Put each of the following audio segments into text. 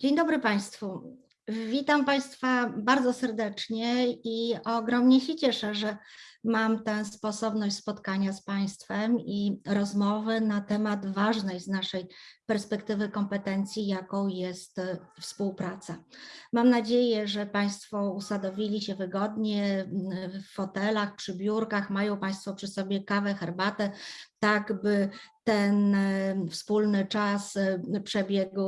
Dzień dobry Państwu. Witam Państwa bardzo serdecznie i ogromnie się cieszę, że mam tę sposobność spotkania z Państwem i rozmowy na temat ważnej z naszej perspektywy kompetencji, jaką jest e, współpraca. Mam nadzieję, że Państwo usadowili się wygodnie w fotelach, przy biurkach, mają Państwo przy sobie kawę, herbatę, tak by ten e, wspólny czas e, przebiegł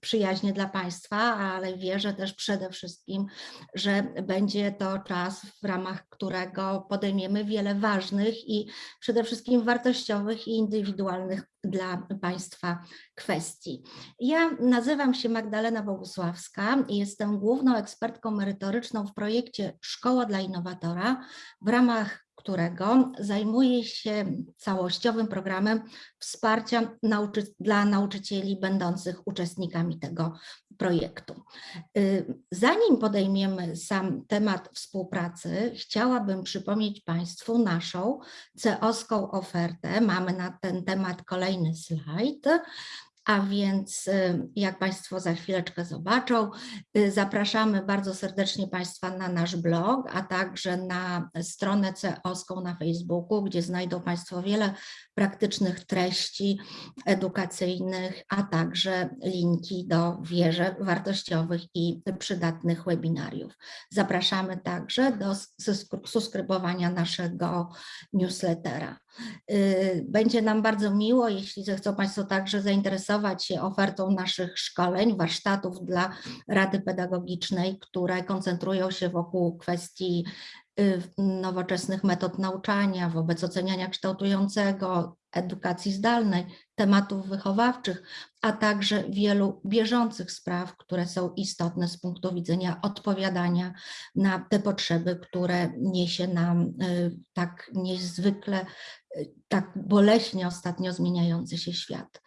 przyjaźnie dla Państwa, ale wierzę też przede wszystkim, że będzie to czas, w ramach którego podejmiemy wiele ważnych i przede wszystkim wartościowych i indywidualnych dla Państwa kwestii. Ja nazywam się Magdalena Bogusławska i jestem główną ekspertką merytoryczną w projekcie Szkoła dla Innowatora, w ramach którego zajmuje się całościowym programem wsparcia nauczy dla nauczycieli będących uczestnikami tego projektu. Y, zanim podejmiemy sam temat współpracy, chciałabym przypomnieć Państwu naszą CEO-ską ofertę. Mamy na ten temat kolejny slajd. A więc jak Państwo za chwileczkę zobaczą, y, zapraszamy bardzo serdecznie Państwa na nasz blog, a także na stronę CEOską na Facebooku, gdzie znajdą Państwo wiele praktycznych treści edukacyjnych, a także linki do wieże wartościowych i przydatnych webinariów. Zapraszamy także do subskrybowania naszego newslettera. Y, będzie nam bardzo miło, jeśli zechcą Państwo także zainteresować się ofertą naszych szkoleń, warsztatów dla Rady Pedagogicznej, które koncentrują się wokół kwestii y, nowoczesnych metod nauczania, wobec oceniania kształtującego, edukacji zdalnej, tematów wychowawczych, a także wielu bieżących spraw, które są istotne z punktu widzenia odpowiadania na te potrzeby, które niesie nam y, tak niezwykle it, tak boleśnie ostatnio zmieniający się świat.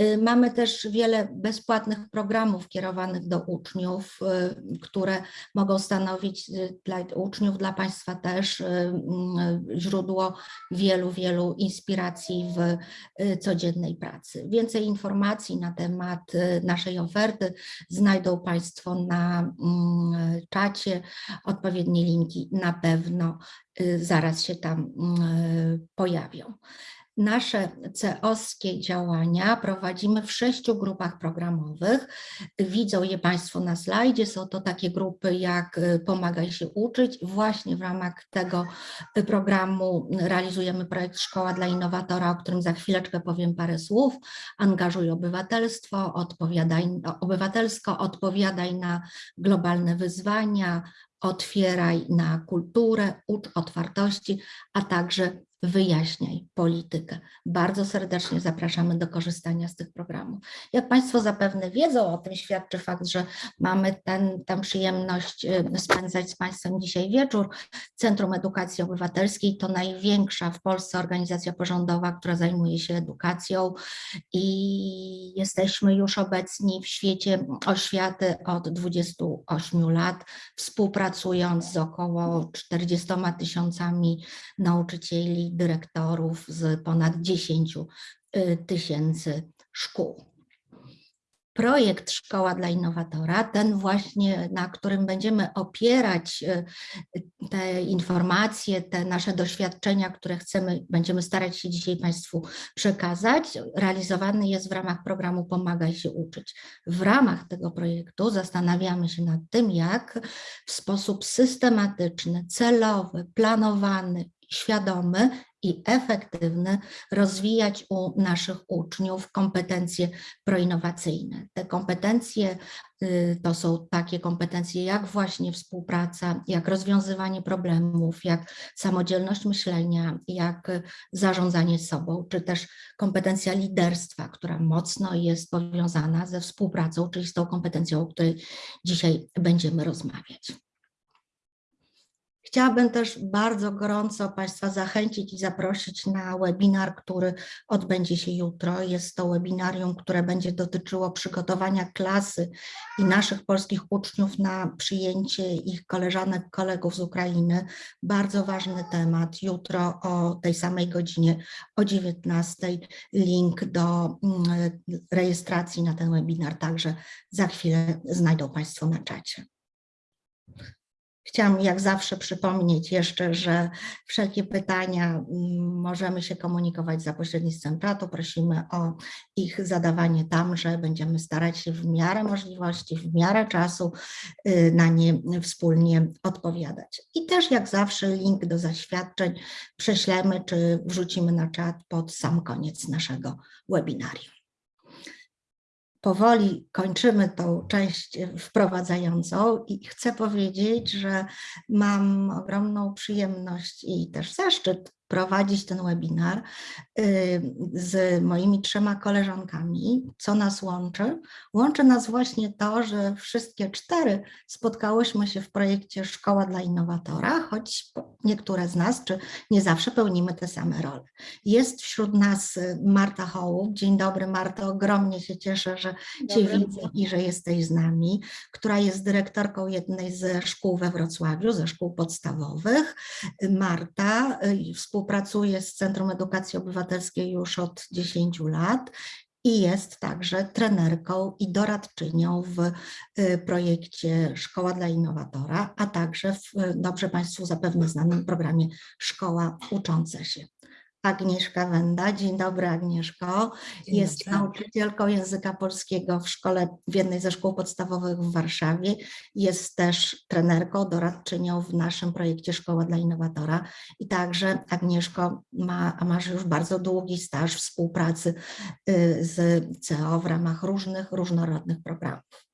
Y, mamy też wiele bezpłatnych programów kierowanych do uczniów, y, które mogą stanowić y, dla uczniów, dla Państwa też źródło wielu, wielu inspiracji w codziennej pracy. Więcej informacji na temat naszej oferty znajdą Państwo na mm, czacie, odpowiednie linki na pewno zaraz się tam y, Nasze CEOskie działania prowadzimy w sześciu grupach programowych. Widzą je Państwo na slajdzie. Są to takie grupy jak y, Pomagaj się uczyć. Właśnie w ramach tego programu realizujemy projekt Szkoła dla Innowatora, o którym za chwileczkę powiem parę słów. Angażuj obywatelstwo, odpowiadaj, obywatelsko, odpowiadaj na globalne wyzwania, otwieraj na kulturę, ucz otwartości, a także wyjaśniaj politykę. Bardzo serdecznie zapraszamy do korzystania z tych programów. Jak Państwo zapewne wiedzą, o tym świadczy fakt, że mamy ten, tę przyjemność y, spędzać z Państwem dzisiaj wieczór. Centrum Edukacji Obywatelskiej to największa w Polsce organizacja porządowa, która zajmuje się edukacją i jesteśmy już obecni w świecie oświaty od 28 lat, współpracując z około 40 tysiącami nauczycieli dyrektorów z ponad 10 y, tysięcy szkół. Projekt Szkoła dla Innowatora, ten właśnie, na którym będziemy opierać y, te informacje, te nasze doświadczenia, które chcemy, będziemy starać się dzisiaj Państwu przekazać, realizowany jest w ramach programu Pomagaj się uczyć. W ramach tego projektu zastanawiamy się nad tym, jak w sposób systematyczny, celowy, planowany, świadomy i efektywny rozwijać u naszych uczniów kompetencje proinnowacyjne. Te kompetencje y, to są takie kompetencje jak właśnie współpraca, jak rozwiązywanie problemów, jak samodzielność myślenia, jak zarządzanie sobą, czy też kompetencja liderstwa, która mocno jest powiązana ze współpracą, czyli z tą kompetencją, o której dzisiaj będziemy rozmawiać. Chciałabym też bardzo gorąco Państwa zachęcić i zaprosić na webinar, który odbędzie się jutro. Jest to webinarium, które będzie dotyczyło przygotowania klasy i naszych polskich uczniów na przyjęcie ich koleżanek, kolegów z Ukrainy. Bardzo ważny temat. Jutro o tej samej godzinie, o 19. Link do mm, rejestracji na ten webinar także za chwilę znajdą Państwo na czacie. Chciałam jak zawsze przypomnieć jeszcze, że wszelkie pytania mm, możemy się komunikować za pośrednictwem czatu. Prosimy o ich zadawanie tam, że będziemy starać się w miarę możliwości, w miarę czasu y, na nie wspólnie odpowiadać. I też jak zawsze link do zaświadczeń prześlemy czy wrzucimy na czat pod sam koniec naszego webinarium powoli kończymy tą część wprowadzającą i chcę powiedzieć, że mam ogromną przyjemność i też zaszczyt prowadzić ten webinar y, z moimi trzema koleżankami. Co nas łączy? Łączy nas właśnie to, że wszystkie cztery spotkałyśmy się w projekcie Szkoła dla Innowatora, choć niektóre z nas, czy nie zawsze pełnimy te same role. Jest wśród nas y, Marta Hołów. Dzień dobry Marto, ogromnie się cieszę, że Cię widzę i że jesteś z nami, która jest dyrektorką jednej ze szkół we Wrocławiu, ze szkół podstawowych. Marta współpracuje współpracuje z Centrum Edukacji Obywatelskiej już od 10 lat i jest także trenerką i doradczynią w y, projekcie Szkoła dla Innowatora, a także w dobrze Państwu zapewne znanym programie Szkoła Ucząca się. Agnieszka Wenda. Dzień dobry Agnieszko. Dzień jest dobry. nauczycielką języka polskiego w szkole, w jednej ze szkół podstawowych w Warszawie. Jest też trenerką, doradczynią w naszym projekcie Szkoła dla Innowatora. I także Agnieszko ma, masz już bardzo długi staż współpracy y, z CEO w ramach różnych, różnorodnych programów.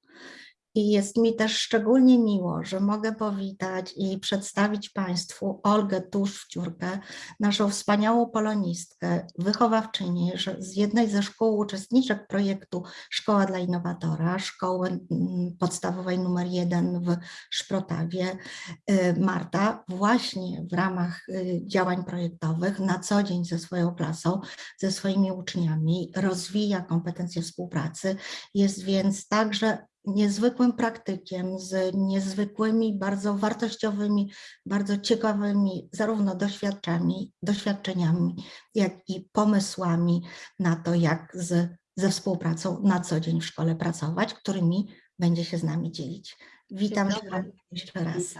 I jest mi też szczególnie miło, że mogę powitać i przedstawić Państwu Olgę Tusz-Wciurkę, naszą wspaniałą polonistkę, wychowawczynię z jednej ze szkół uczestniczek projektu Szkoła dla Innowatora, szkoły mm, podstawowej numer jeden w Szprotawie. Y, Marta właśnie w ramach y, działań projektowych na co dzień ze swoją klasą, ze swoimi uczniami rozwija kompetencje współpracy, jest więc także niezwykłym praktykiem, z niezwykłymi, bardzo wartościowymi, bardzo ciekawymi zarówno doświadczeniami, doświadczeniami, jak i pomysłami na to, jak z, ze współpracą na co dzień w szkole pracować, którymi będzie się z nami dzielić. Witam Cię jeszcze raz.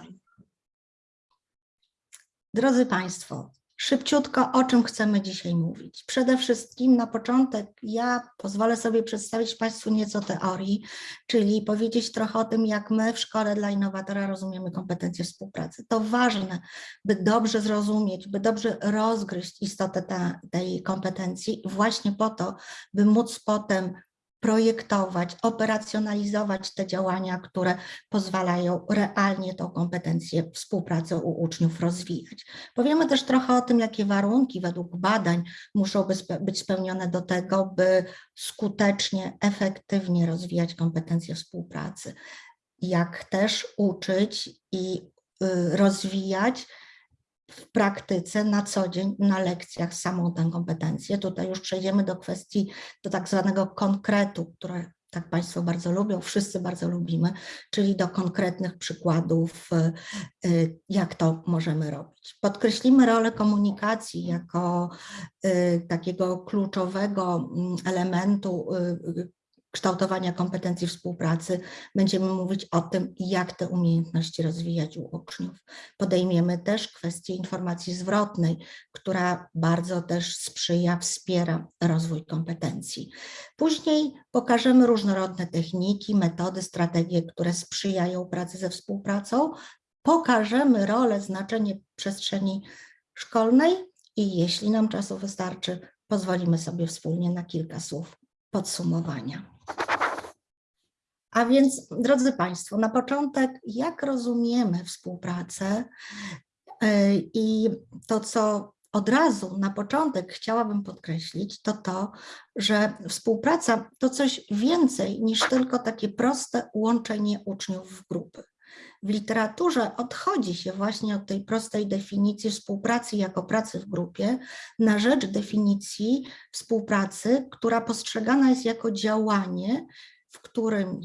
Drodzy Państwo, Szybciutko, o czym chcemy dzisiaj mówić. Przede wszystkim na początek ja pozwolę sobie przedstawić Państwu nieco teorii, czyli powiedzieć trochę o tym, jak my w Szkole dla Innowatora rozumiemy kompetencje współpracy. To ważne, by dobrze zrozumieć, by dobrze rozgryźć istotę ta, tej kompetencji właśnie po to, by móc potem projektować, operacjonalizować te działania, które pozwalają realnie tą kompetencję współpracy u uczniów rozwijać. Powiemy też trochę o tym, jakie warunki według badań muszą być spełnione do tego, by skutecznie, efektywnie rozwijać kompetencje współpracy. Jak też uczyć i y, rozwijać w praktyce na co dzień na lekcjach samą tę kompetencję. Tutaj już przejdziemy do kwestii, do tak zwanego konkretu, które tak Państwo bardzo lubią, wszyscy bardzo lubimy, czyli do konkretnych przykładów, y, jak to możemy robić. Podkreślimy rolę komunikacji jako y, takiego kluczowego mm, elementu y, kształtowania kompetencji współpracy będziemy mówić o tym, jak te umiejętności rozwijać u uczniów. Podejmiemy też kwestię informacji zwrotnej, która bardzo też sprzyja, wspiera rozwój kompetencji. Później pokażemy różnorodne techniki, metody, strategie, które sprzyjają pracy ze współpracą. Pokażemy rolę, znaczenie przestrzeni szkolnej i jeśli nam czasu wystarczy, pozwolimy sobie wspólnie na kilka słów podsumowania. A więc, drodzy Państwo, na początek, jak rozumiemy współpracę e, i to, co od razu na początek chciałabym podkreślić, to to, że współpraca to coś więcej niż tylko takie proste łączenie uczniów w grupy. W literaturze odchodzi się właśnie od tej prostej definicji współpracy jako pracy w grupie na rzecz definicji współpracy, która postrzegana jest jako działanie, w którym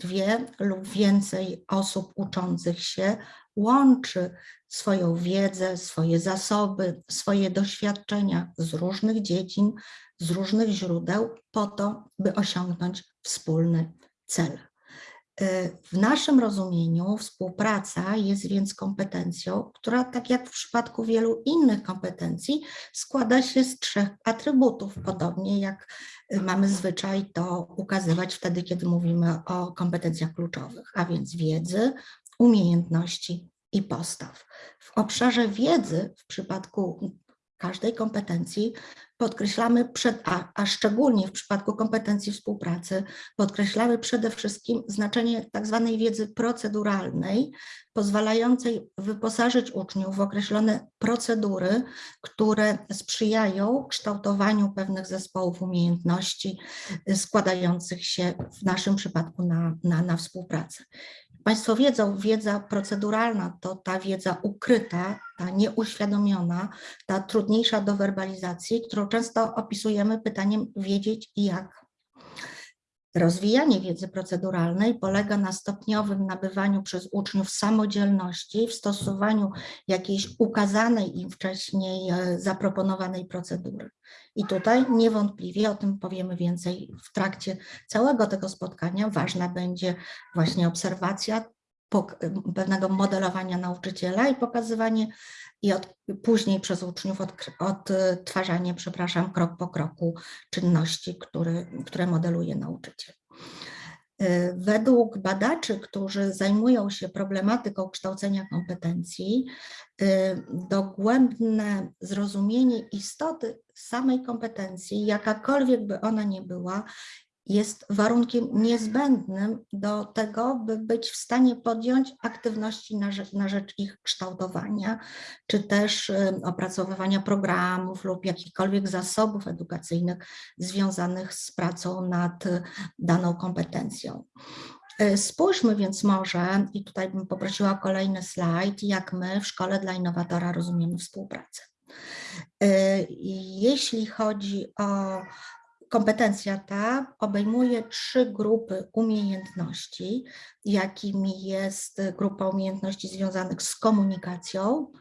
dwie lub więcej osób uczących się łączy swoją wiedzę, swoje zasoby, swoje doświadczenia z różnych dziedzin, z różnych źródeł po to, by osiągnąć wspólny cel. W naszym rozumieniu współpraca jest więc kompetencją, która tak jak w przypadku wielu innych kompetencji składa się z trzech atrybutów, podobnie jak mamy zwyczaj to ukazywać wtedy, kiedy mówimy o kompetencjach kluczowych, a więc wiedzy, umiejętności i postaw. W obszarze wiedzy w przypadku każdej kompetencji podkreślamy, przed, a, a szczególnie w przypadku kompetencji współpracy, podkreślamy przede wszystkim znaczenie tak zwanej wiedzy proceduralnej, pozwalającej wyposażyć uczniów w określone procedury, które sprzyjają kształtowaniu pewnych zespołów umiejętności składających się w naszym przypadku na, na, na współpracę. Państwo wiedzą, wiedza proceduralna to ta wiedza ukryta, ta nieuświadomiona, ta trudniejsza do werbalizacji, którą często opisujemy pytaniem wiedzieć i jak. Rozwijanie wiedzy proceduralnej polega na stopniowym nabywaniu przez uczniów samodzielności w stosowaniu jakiejś ukazanej im wcześniej e, zaproponowanej procedury. I tutaj niewątpliwie, o tym powiemy więcej w trakcie całego tego spotkania, ważna będzie właśnie obserwacja pewnego modelowania nauczyciela i pokazywanie i od, później przez uczniów odtwarzanie, przepraszam, krok po kroku czynności, które, które modeluje nauczyciel. Y, według badaczy, którzy zajmują się problematyką kształcenia kompetencji, y, dogłębne zrozumienie istoty samej kompetencji, jakakolwiek by ona nie była, jest warunkiem niezbędnym do tego, by być w stanie podjąć aktywności na rzecz, na rzecz, ich kształtowania, czy też opracowywania programów lub jakichkolwiek zasobów edukacyjnych związanych z pracą nad daną kompetencją. E, spójrzmy więc może, i tutaj bym poprosiła kolejny slajd, jak my w Szkole dla Innowatora rozumiemy współpracę. Jeśli chodzi o Kompetencja ta obejmuje trzy grupy umiejętności, jakimi jest grupa umiejętności związanych z komunikacją,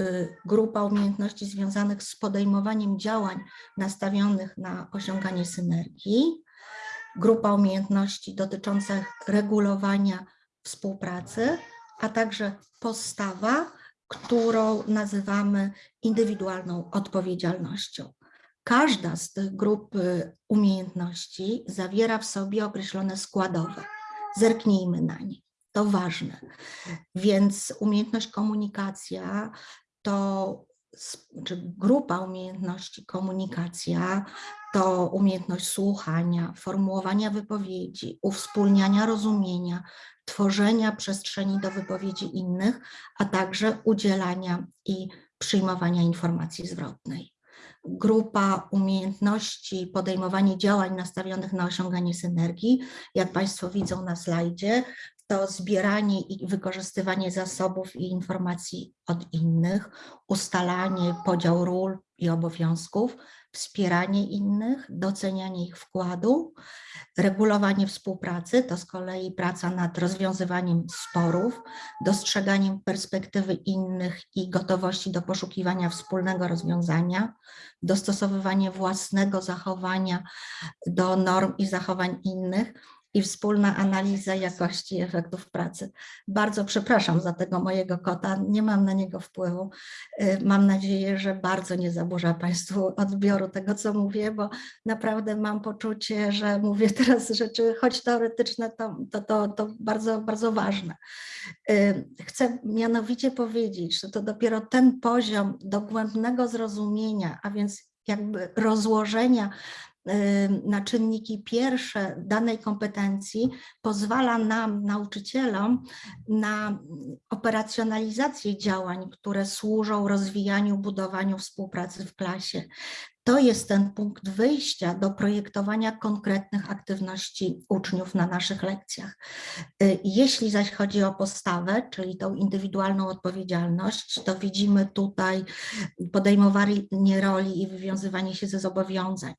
y, grupa umiejętności związanych z podejmowaniem działań nastawionych na osiąganie synergii, grupa umiejętności dotyczących regulowania współpracy, a także postawa, którą nazywamy indywidualną odpowiedzialnością. Każda z tych grup y, umiejętności zawiera w sobie określone składowe. Zerknijmy na nie, to ważne. Więc umiejętność komunikacja to, czy grupa umiejętności komunikacja to umiejętność słuchania, formułowania wypowiedzi, uwspólniania rozumienia, tworzenia przestrzeni do wypowiedzi innych, a także udzielania i przyjmowania informacji zwrotnej grupa umiejętności, podejmowanie działań nastawionych na osiąganie synergii. Jak Państwo widzą na slajdzie, to zbieranie i wykorzystywanie zasobów i informacji od innych, ustalanie podział ról i obowiązków, wspieranie innych, docenianie ich wkładu, regulowanie współpracy, to z kolei praca nad rozwiązywaniem sporów, dostrzeganiem perspektywy innych i gotowości do poszukiwania wspólnego rozwiązania, dostosowywanie własnego zachowania do norm i zachowań innych, i wspólna analiza jakości efektów pracy. Bardzo przepraszam za tego mojego kota, nie mam na niego wpływu. Y, mam nadzieję, że bardzo nie zaburza Państwu odbioru tego, co mówię, bo naprawdę mam poczucie, że mówię teraz rzeczy, choć teoretyczne, to, to, to, to bardzo, bardzo ważne. Y, chcę mianowicie powiedzieć, że to dopiero ten poziom dogłębnego zrozumienia, a więc jakby rozłożenia na czynniki pierwsze danej kompetencji pozwala nam, nauczycielom, na operacjonalizację działań, które służą rozwijaniu, budowaniu współpracy w klasie. To jest ten punkt wyjścia do projektowania konkretnych aktywności uczniów na naszych lekcjach. Y, Jeśli zaś chodzi o postawę, czyli tą indywidualną odpowiedzialność, to widzimy tutaj podejmowanie roli i wywiązywanie się ze zobowiązań,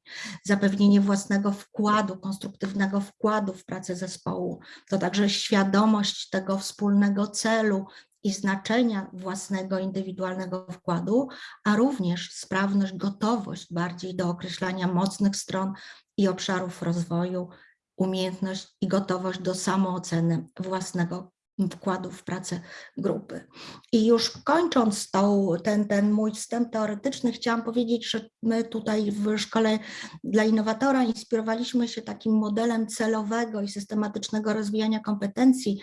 zapewnienie własnego wkładu, konstruktywnego wkładu w pracę zespołu, to także świadomość tego wspólnego celu, i znaczenia własnego indywidualnego wkładu, a również sprawność, gotowość bardziej do określania mocnych stron i obszarów rozwoju, umiejętność i gotowość do samooceny własnego wkładu w pracę grupy. I już kończąc tą, ten, ten mój wstęp teoretyczny, chciałam powiedzieć, że my tutaj w Szkole dla Innowatora inspirowaliśmy się takim modelem celowego i systematycznego rozwijania kompetencji,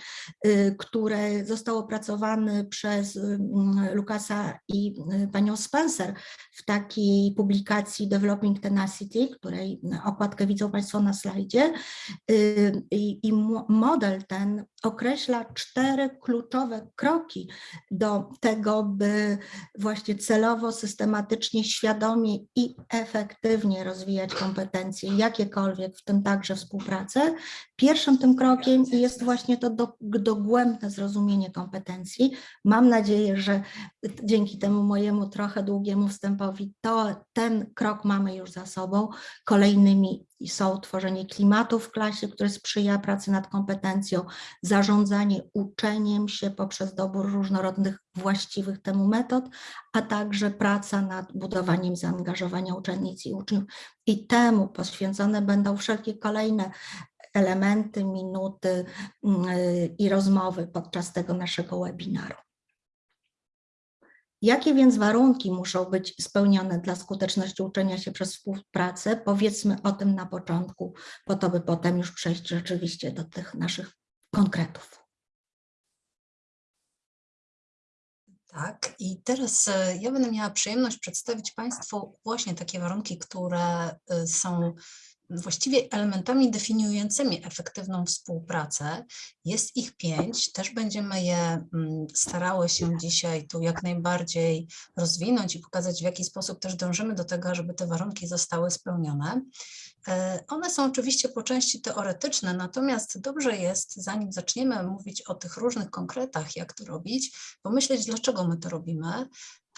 y, które został opracowany przez y, Lukasa i y, panią Spencer w takiej publikacji Developing Tenacity, której okładkę widzą Państwo na slajdzie. I, i model ten określa cztery kluczowe kroki do tego, by właśnie celowo, systematycznie, świadomie i efektywnie rozwijać kompetencje, jakiekolwiek, w tym także współpracę. Pierwszym tym krokiem jest właśnie to do, dogłębne zrozumienie kompetencji. Mam nadzieję, że dzięki temu mojemu trochę długiemu wstępowi to ten krok mamy już za sobą. Kolejnymi są tworzenie klimatu w klasie, które sprzyja pracy nad kompetencją, zarządzanie uczeniem się poprzez dobór różnorodnych, właściwych temu metod, a także praca nad budowaniem zaangażowania uczennic i uczniów. I temu poświęcone będą wszelkie kolejne elementy, minuty mm, i rozmowy podczas tego naszego webinaru. Jakie więc warunki muszą być spełnione dla skuteczności uczenia się przez współpracę? Powiedzmy o tym na początku, po to by potem już przejść rzeczywiście do tych naszych konkretów. Tak, i teraz e, ja będę miała przyjemność przedstawić Państwu właśnie takie warunki, które e, są właściwie elementami definiującymi efektywną współpracę. Jest ich pięć, też będziemy je mm, starały się dzisiaj tu jak najbardziej rozwinąć i pokazać, w jaki sposób też dążymy do tego, żeby te warunki zostały spełnione. E, one są oczywiście po części teoretyczne, natomiast dobrze jest, zanim zaczniemy mówić o tych różnych konkretach, jak to robić, pomyśleć, dlaczego my to robimy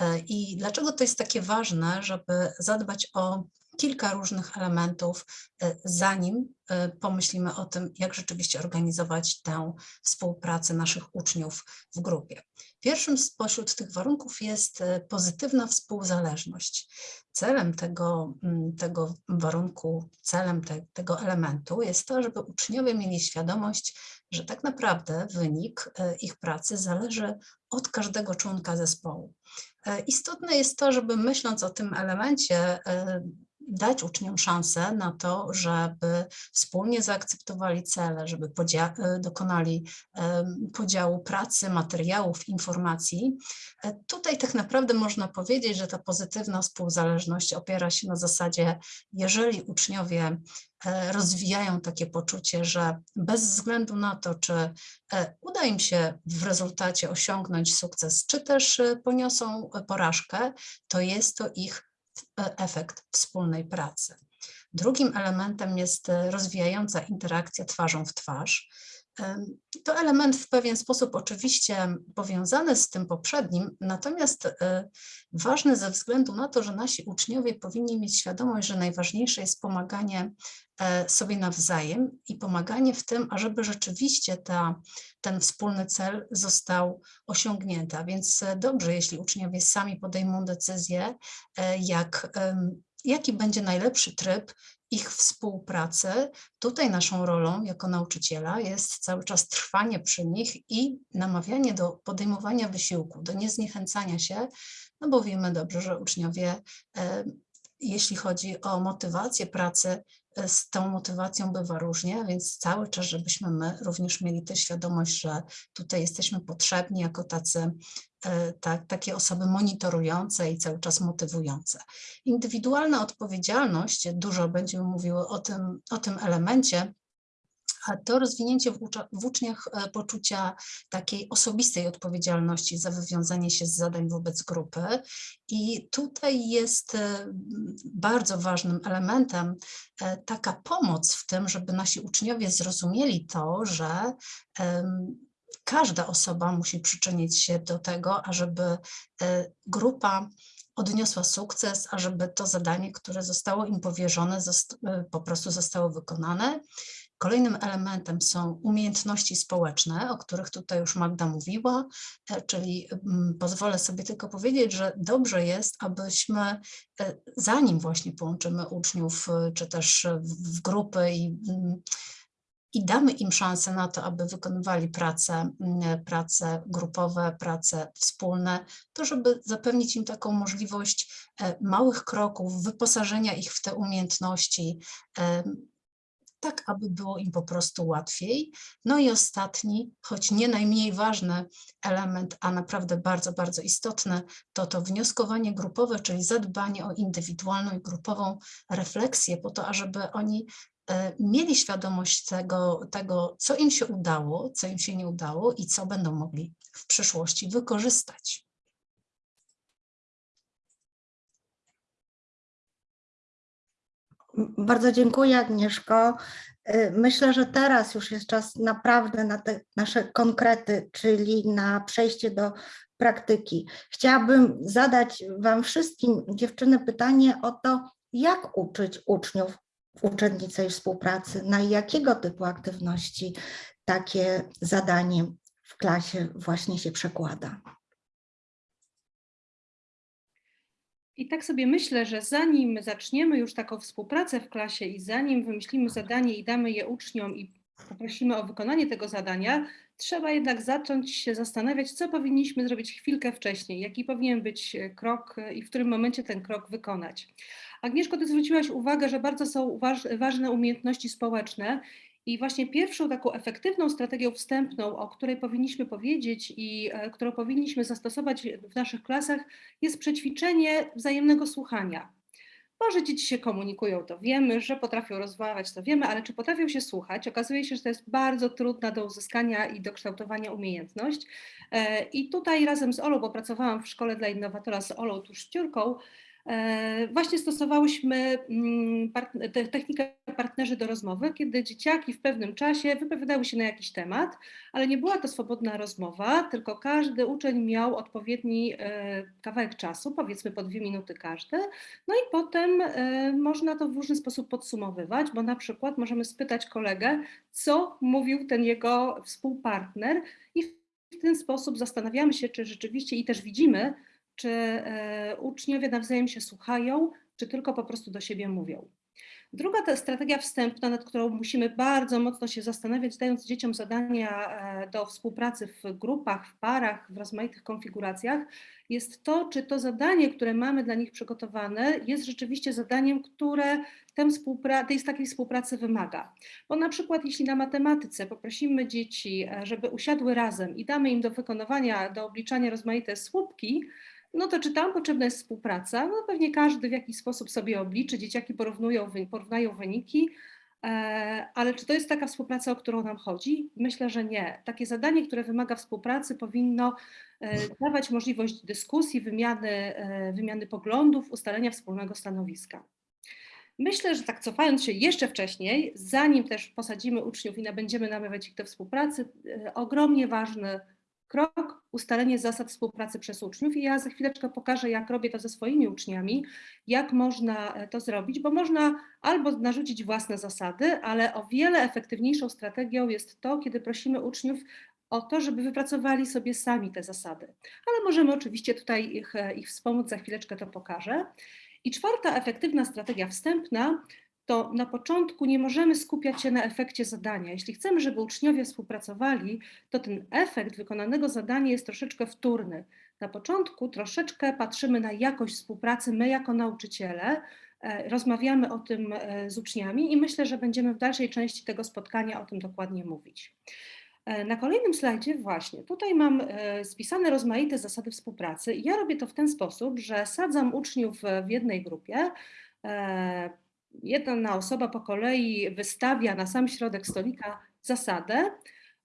e, i dlaczego to jest takie ważne, żeby zadbać o kilka różnych elementów, e, zanim e, pomyślimy o tym, jak rzeczywiście organizować tę współpracę naszych uczniów w grupie. Pierwszym spośród tych warunków jest e, pozytywna współzależność. Celem tego, tego warunku, celem te, tego elementu jest to, żeby uczniowie mieli świadomość, że tak naprawdę wynik ich pracy zależy od każdego członka zespołu. Istotne jest to, żeby myśląc o tym elemencie, dać uczniom szansę na to, żeby wspólnie zaakceptowali cele, żeby e, dokonali podziału pracy, materiałów, informacji. E, tutaj tak naprawdę można powiedzieć, że ta pozytywna współzależność opiera się na zasadzie, jeżeli uczniowie e, rozwijają takie poczucie, że bez względu na to, czy uda im się w rezultacie osiągnąć sukces, czy też poniosą porażkę, to jest to ich efekt wspólnej pracy. Drugim elementem jest e, rozwijająca interakcja twarzą w twarz. To element w pewien sposób oczywiście powiązany z tym poprzednim, natomiast e, ważny ze względu na to, że nasi uczniowie powinni mieć świadomość, że najważniejsze jest pomaganie e, sobie nawzajem i pomaganie w tym, ażeby rzeczywiście ta, ten wspólny cel został osiągnięty. A więc e, dobrze, jeśli uczniowie sami podejmą decyzję, jak, jaki będzie najlepszy tryb ich współpracy. Tutaj naszą rolą jako nauczyciela jest cały czas trwanie przy nich i namawianie do podejmowania wysiłku, do niezniechęcania się, no bo wiemy dobrze, że uczniowie, jeśli chodzi o motywację pracy, z tą motywacją bywa różnie, więc cały czas, żebyśmy my również mieli tę świadomość, że tutaj jesteśmy potrzebni jako tacy tak, takie osoby monitorujące i cały czas motywujące. Indywidualna odpowiedzialność, dużo będziemy mówiły o tym, o tym elemencie, to rozwinięcie w, uczniach e, poczucia takiej osobistej odpowiedzialności za wywiązanie się z zadań wobec grupy. I tutaj jest e, bardzo ważnym elementem e, taka pomoc w tym, żeby nasi uczniowie zrozumieli to, że każda osoba musi przyczynić się do tego, ażeby grupa odniosła sukces, ażeby to zadanie, które zostało im powierzone, po prostu zostało wykonane. Kolejnym elementem są umiejętności społeczne, o których tutaj już Magda mówiła, e, czyli mm, pozwolę sobie tylko powiedzieć, że dobrze jest, abyśmy e, zanim właśnie połączymy uczniów, e, czy też w grupy i mm, i damy im szansę na to, aby wykonywali prace, mm, prace grupowe, prace wspólne, to żeby zapewnić im taką możliwość małych kroków, wyposażenia ich w te umiejętności, tak aby było im po prostu łatwiej. No i ostatni, choć nie najmniej ważny element, a naprawdę bardzo, bardzo istotny, to to wnioskowanie grupowe, czyli zadbanie o indywidualną i grupową refleksję po to, ażeby oni e, mieli świadomość tego, tego, co im się udało, co im się nie udało i co będą mogli w przyszłości wykorzystać. Bardzo dziękuję Agnieszko. Y, Myślę, że teraz już jest czas naprawdę na te nasze konkrety, czyli na przejście do praktyki. Chciałabym zadać Wam wszystkim, dziewczyny, pytanie o to, jak uczyć uczniów w uczenniczej współpracy, na jakiego typu aktywności takie zadanie w klasie właśnie się przekłada. I tak sobie myślę, że zanim zaczniemy już taką współpracę w klasie i zanim wymyślimy zadanie i damy je uczniom i poprosimy o wykonanie tego zadania, trzeba jednak zacząć się zastanawiać, co powinniśmy zrobić chwilkę wcześniej, jaki powinien być e, krok e, i w którym momencie ten krok wykonać. Agnieszko, ty zwróciłaś uwagę, że bardzo są waż, ważne umiejętności społeczne i właśnie pierwszą taką efektywną strategią wstępną, o której powinniśmy powiedzieć i e, którą powinniśmy zastosować w naszych klasach, jest przećwiczenie wzajemnego słuchania. Bo, że dzieci się komunikują, to wiemy, że potrafią rozmawiać, to wiemy, ale czy potrafią się słuchać? Okazuje się, że to jest bardzo trudna do uzyskania i do kształtowania umiejętność. E, I tutaj razem z Olą, bo pracowałam w szkole dla innowatora z Olą Tuszciurką, Właśnie stosowałyśmy mm, technikę partnerzy do rozmowy, kiedy dzieciaki w pewnym czasie wypowiadały się na jakiś temat, ale nie była to swobodna rozmowa, tylko każdy uczeń miał odpowiedni e, kawałek czasu, powiedzmy po dwie minuty każdy. No i potem e, można to w różny sposób podsumowywać, bo na przykład możemy spytać kolegę, co mówił ten jego współpartner i w ten sposób zastanawiamy się, czy rzeczywiście i też widzimy, czy e, uczniowie nawzajem się słuchają, czy tylko po prostu do siebie mówią. Druga to strategia wstępna, nad którą musimy bardzo mocno się zastanawiać, dając dzieciom zadania e, do współpracy w grupach, w parach, w rozmaitych konfiguracjach, jest to, czy to zadanie, które mamy dla nich przygotowane, jest rzeczywiście zadaniem, które współpra- tej takiej współpracy wymaga. Bo na przykład jeśli na matematyce poprosimy dzieci, e, żeby usiadły razem i damy im do wykonywania, do obliczania rozmaite słupki, no to czy tam potrzebna jest współpraca? No pewnie każdy w jakiś sposób sobie obliczy, dzieciaki porównują, porównają wyniki, e, ale czy to jest taka współpraca, o którą nam chodzi? Myślę, że nie. Takie zadanie, które wymaga współpracy, powinno e, dawać możliwość dyskusji, wymiany, e, wymiany poglądów, ustalenia wspólnego stanowiska. Myślę, że tak cofając się jeszcze wcześniej, zanim też posadzimy uczniów i będziemy namawiać ich do współpracy, ogromnie ważny krok, ustalenie zasad współpracy przez uczniów i ja za chwileczkę pokażę, jak robię to ze swoimi uczniami, jak można e, to zrobić, bo można albo narzucić własne zasady, ale o wiele efektywniejszą strategią jest to, kiedy prosimy uczniów o to, żeby wypracowali sobie sami te zasady. Ale możemy oczywiście tutaj ich, e, ich wspomóc, za chwileczkę to pokażę. I czwarta efektywna strategia wstępna to na początku nie możemy skupiać się na efekcie zadania. Jeśli chcemy, żeby uczniowie współpracowali, to ten efekt wykonanego zadania jest troszeczkę wtórny. Na początku troszeczkę patrzymy na jakość współpracy, my jako nauczyciele, e, rozmawiamy o tym e, z uczniami i myślę, że będziemy w dalszej części tego spotkania o tym dokładnie mówić. E, Na kolejnym slajdzie właśnie, tutaj mam spisane rozmaite zasady współpracy ja robię to w ten sposób, że sadzam uczniów w jednej grupie, jedna osoba po kolei wystawia na sam środek stolika zasadę,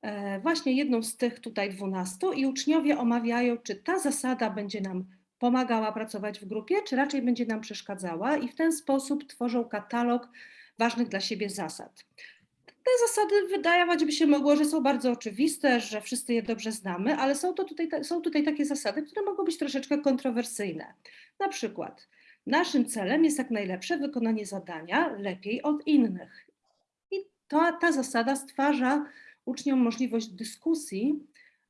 e, właśnie jedną z tych tutaj 12 i uczniowie omawiają, czy ta zasada będzie nam pomagała pracować w grupie, czy raczej będzie nam przeszkadzała i w ten sposób tworzą katalog ważnych dla siebie zasad. Te zasady wydawać by się mogło, że są bardzo oczywiste, że wszyscy je dobrze znamy, ale są, to tutaj, ta- są tutaj takie zasady, które mogą być troszeczkę kontrowersyjne. Na przykład, naszym celem jest jak najlepsze wykonanie zadania lepiej od innych. I ta, ta zasada stwarza uczniom możliwość dyskusji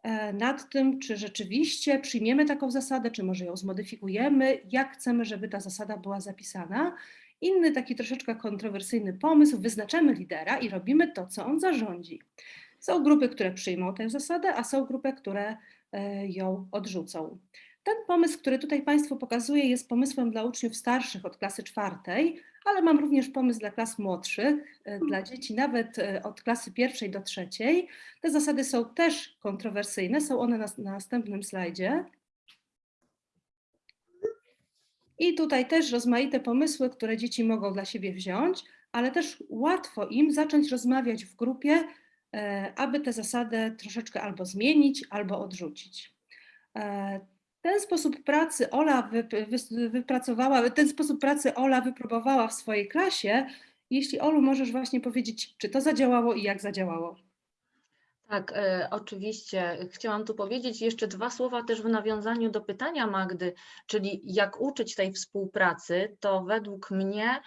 e, nad tym, czy rzeczywiście przyjmiemy taką zasadę, czy może ją zmodyfikujemy, jak chcemy, żeby ta zasada była zapisana. Inny taki troszeczkę kontrowersyjny pomysł, wyznaczamy lidera i robimy to, co on zarządzi. Są grupy, które przyjmą tę zasadę, a są grupy, które e, ją odrzucą. Ten pomysł, który tutaj Państwu pokazuję, jest pomysłem dla uczniów starszych od klasy czwartej, ale mam również pomysł dla klas młodszych, e, dla dzieci nawet e, od klasy pierwszej do trzeciej. Te zasady są też kontrowersyjne, są one na, na następnym slajdzie. I tutaj też rozmaite pomysły, które dzieci mogą dla siebie wziąć, ale też łatwo im zacząć rozmawiać w grupie, e, aby tę zasadę troszeczkę albo zmienić, albo odrzucić. Ten sposób pracy Ola wypracowała, ten sposób pracy Ola wypróbowała w swojej klasie. Jeśli Olu możesz właśnie powiedzieć, czy to zadziałało i jak zadziałało. Tak, e, oczywiście. Chciałam tu powiedzieć jeszcze dwa słowa też w nawiązaniu do pytania Magdy, czyli jak uczyć tej współpracy, to według mnie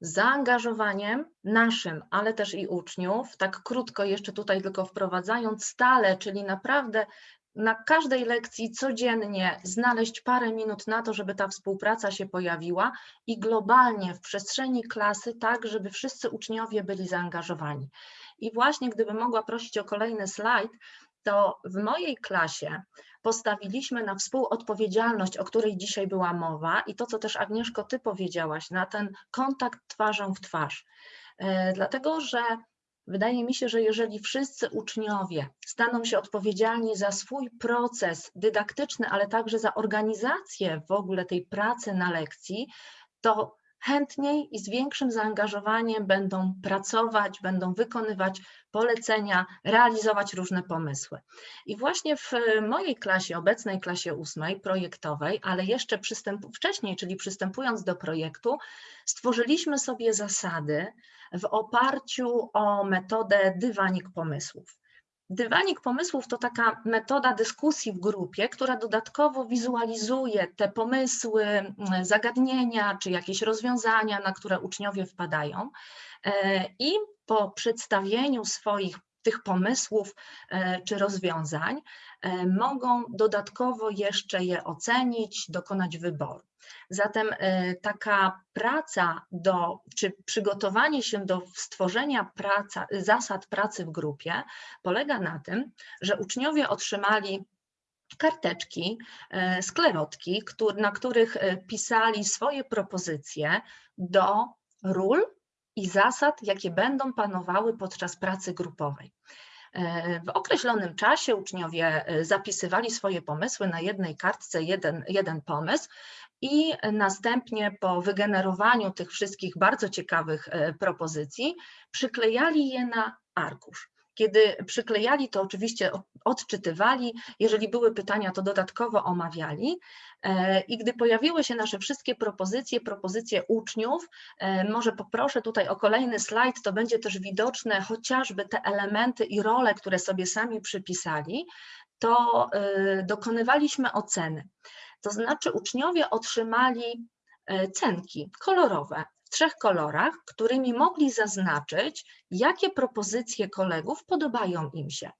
zaangażowaniem naszym, ale też i uczniów, tak krótko jeszcze tutaj tylko wprowadzając stale, czyli naprawdę na każdej lekcji codziennie znaleźć parę minut na to, żeby ta współpraca się pojawiła i globalnie w przestrzeni klasy, tak, żeby wszyscy uczniowie byli zaangażowani. I właśnie gdybym mogła prosić o kolejny slajd, to w mojej klasie postawiliśmy na współodpowiedzialność, o której dzisiaj była mowa i to, co też Agnieszko, ty powiedziałaś, na ten kontakt twarzą w twarz. E, Dlatego, że wydaje mi się, że jeżeli wszyscy uczniowie staną się odpowiedzialni za swój proces dydaktyczny, ale także za organizację w ogóle tej pracy na lekcji, to chętniej i z większym zaangażowaniem będą pracować, będą wykonywać polecenia, realizować różne pomysły. I właśnie w mojej klasie, obecnej klasie ósmej, projektowej, ale jeszcze wcześniej, czyli przystępując do projektu, stworzyliśmy sobie zasady w oparciu o metodę dywanik pomysłów. Dywanik pomysłów to taka metoda dyskusji w grupie, która dodatkowo wizualizuje te pomysły, mm, zagadnienia czy jakieś rozwiązania, na które uczniowie wpadają. E, I po przedstawieniu swoich tych pomysłów e, czy rozwiązań e, mogą dodatkowo jeszcze je ocenić, dokonać wyboru. Zatem e, taka praca do, czy przygotowanie się do stworzenia praca, zasad pracy w grupie polega na tym, że uczniowie otrzymali karteczki, e, sklerotki, na których e, pisali swoje propozycje do ról i zasad, jakie będą panowały podczas pracy grupowej. W określonym czasie uczniowie zapisywali swoje pomysły na jednej kartce, jeden, jeden pomysł, i następnie po wygenerowaniu tych wszystkich bardzo ciekawych e, propozycji przyklejali je na arkusz. Kiedy przyklejali, to oczywiście odczytywali, jeżeli były pytania, to dodatkowo omawiali. E, I gdy pojawiły się nasze wszystkie propozycje, propozycje uczniów, e, może poproszę tutaj o kolejny slajd, to będzie też widoczne chociażby te elementy i role, które sobie sami przypisali, to dokonywaliśmy oceny. To znaczy uczniowie otrzymali e, cenki kolorowe w trzech kolorach, którymi mogli zaznaczyć, jakie propozycje kolegów podobają im się.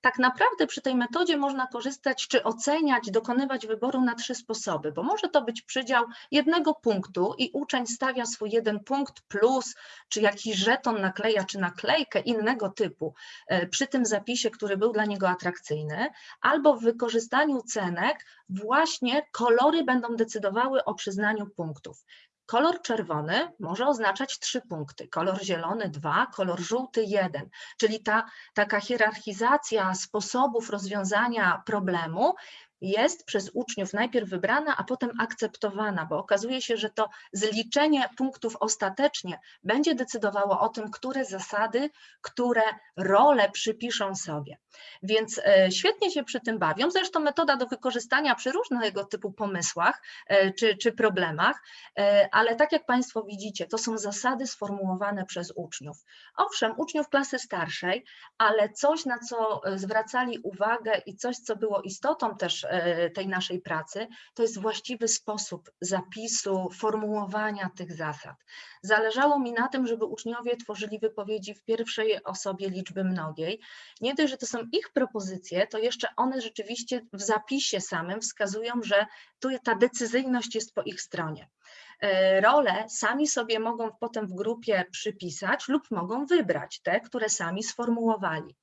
Tak naprawdę przy tej metodzie można korzystać czy oceniać, dokonywać wyboru na trzy sposoby, bo może to być przydział jednego punktu i uczeń stawia swój jeden punkt plus, czy jakiś żeton nakleja, czy naklejkę innego typu e, przy tym zapisie, który był dla niego atrakcyjny, albo w wykorzystaniu cenek właśnie kolory będą decydowały o przyznaniu punktów. Kolor czerwony może oznaczać trzy punkty, kolor zielony dwa, kolor żółty jeden, czyli ta taka hierarchizacja sposobów rozwiązania problemu jest przez uczniów najpierw wybrana, a potem akceptowana, bo okazuje się, że to zliczenie punktów ostatecznie będzie decydowało o tym, które zasady, które role przypiszą sobie. Więc e, świetnie się przy tym bawią. Zresztą metoda do wykorzystania przy różnego typu pomysłach e, czy, czy problemach, e, ale tak jak Państwo widzicie, to są zasady sformułowane przez uczniów. Owszem, uczniów klasy starszej, ale coś, na co zwracali uwagę i coś, co było istotą też tej naszej pracy, to jest właściwy sposób zapisu, formułowania tych zasad. Zależało mi na tym, żeby uczniowie tworzyli wypowiedzi w pierwszej osobie liczby mnogiej. Nie dość, że to są ich propozycje, to jeszcze one rzeczywiście w zapisie samym wskazują, że tu ta decyzyjność jest po ich stronie. E, Role sami sobie mogą potem w grupie przypisać lub mogą wybrać te, które sami sformułowali.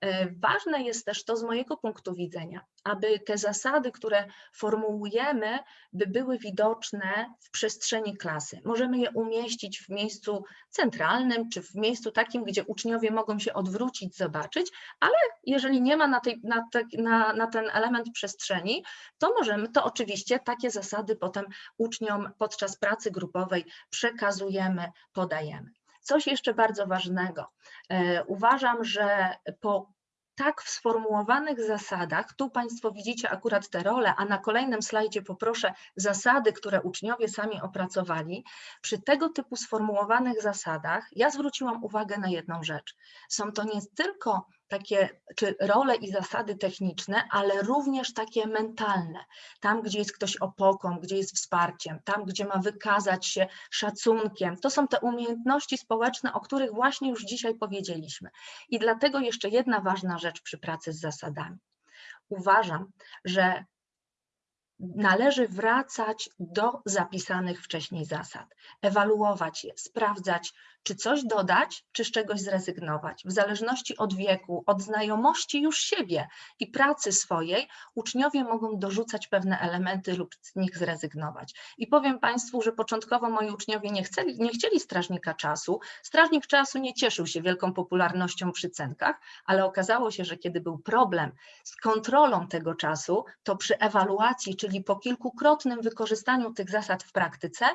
E, Ważne jest też to z mojego punktu widzenia, aby te zasady, które formułujemy, by były widoczne w przestrzeni klasy. Możemy je umieścić w miejscu centralnym, czy w miejscu takim, gdzie uczniowie mogą się odwrócić, zobaczyć, ale jeżeli nie ma na, tej, na, te, na, na ten element przestrzeni, to możemy, to oczywiście takie zasady potem uczniom podczas pracy grupowej przekazujemy, podajemy. Coś jeszcze bardzo ważnego. E, Uważam, że po tak sformułowanych zasadach, tu Państwo widzicie akurat te role, a na kolejnym slajdzie poproszę zasady, które uczniowie sami opracowali. Przy tego typu sformułowanych zasadach ja zwróciłam uwagę na jedną rzecz. Są to nie tylko takie czy role i zasady techniczne, ale również takie mentalne. Tam, gdzie jest ktoś opoką, gdzie jest wsparciem, tam, gdzie ma wykazać się szacunkiem. To są te umiejętności społeczne, o których właśnie już dzisiaj powiedzieliśmy. I dlatego jeszcze jedna ważna rzecz przy pracy z zasadami. Uważam, że należy wracać do zapisanych wcześniej zasad, ewaluować je, sprawdzać, czy coś dodać, czy z czegoś zrezygnować. W zależności od wieku, od znajomości już siebie i pracy swojej, uczniowie mogą dorzucać pewne elementy lub z nich zrezygnować. I powiem Państwu, że początkowo moi uczniowie nie chcieli, nie chcieli strażnika czasu. Strażnik czasu nie cieszył się wielką popularnością przy cenkach, ale okazało się, że kiedy był problem z kontrolą tego czasu, to przy ewaluacji, czyli po kilkukrotnym wykorzystaniu tych zasad w praktyce,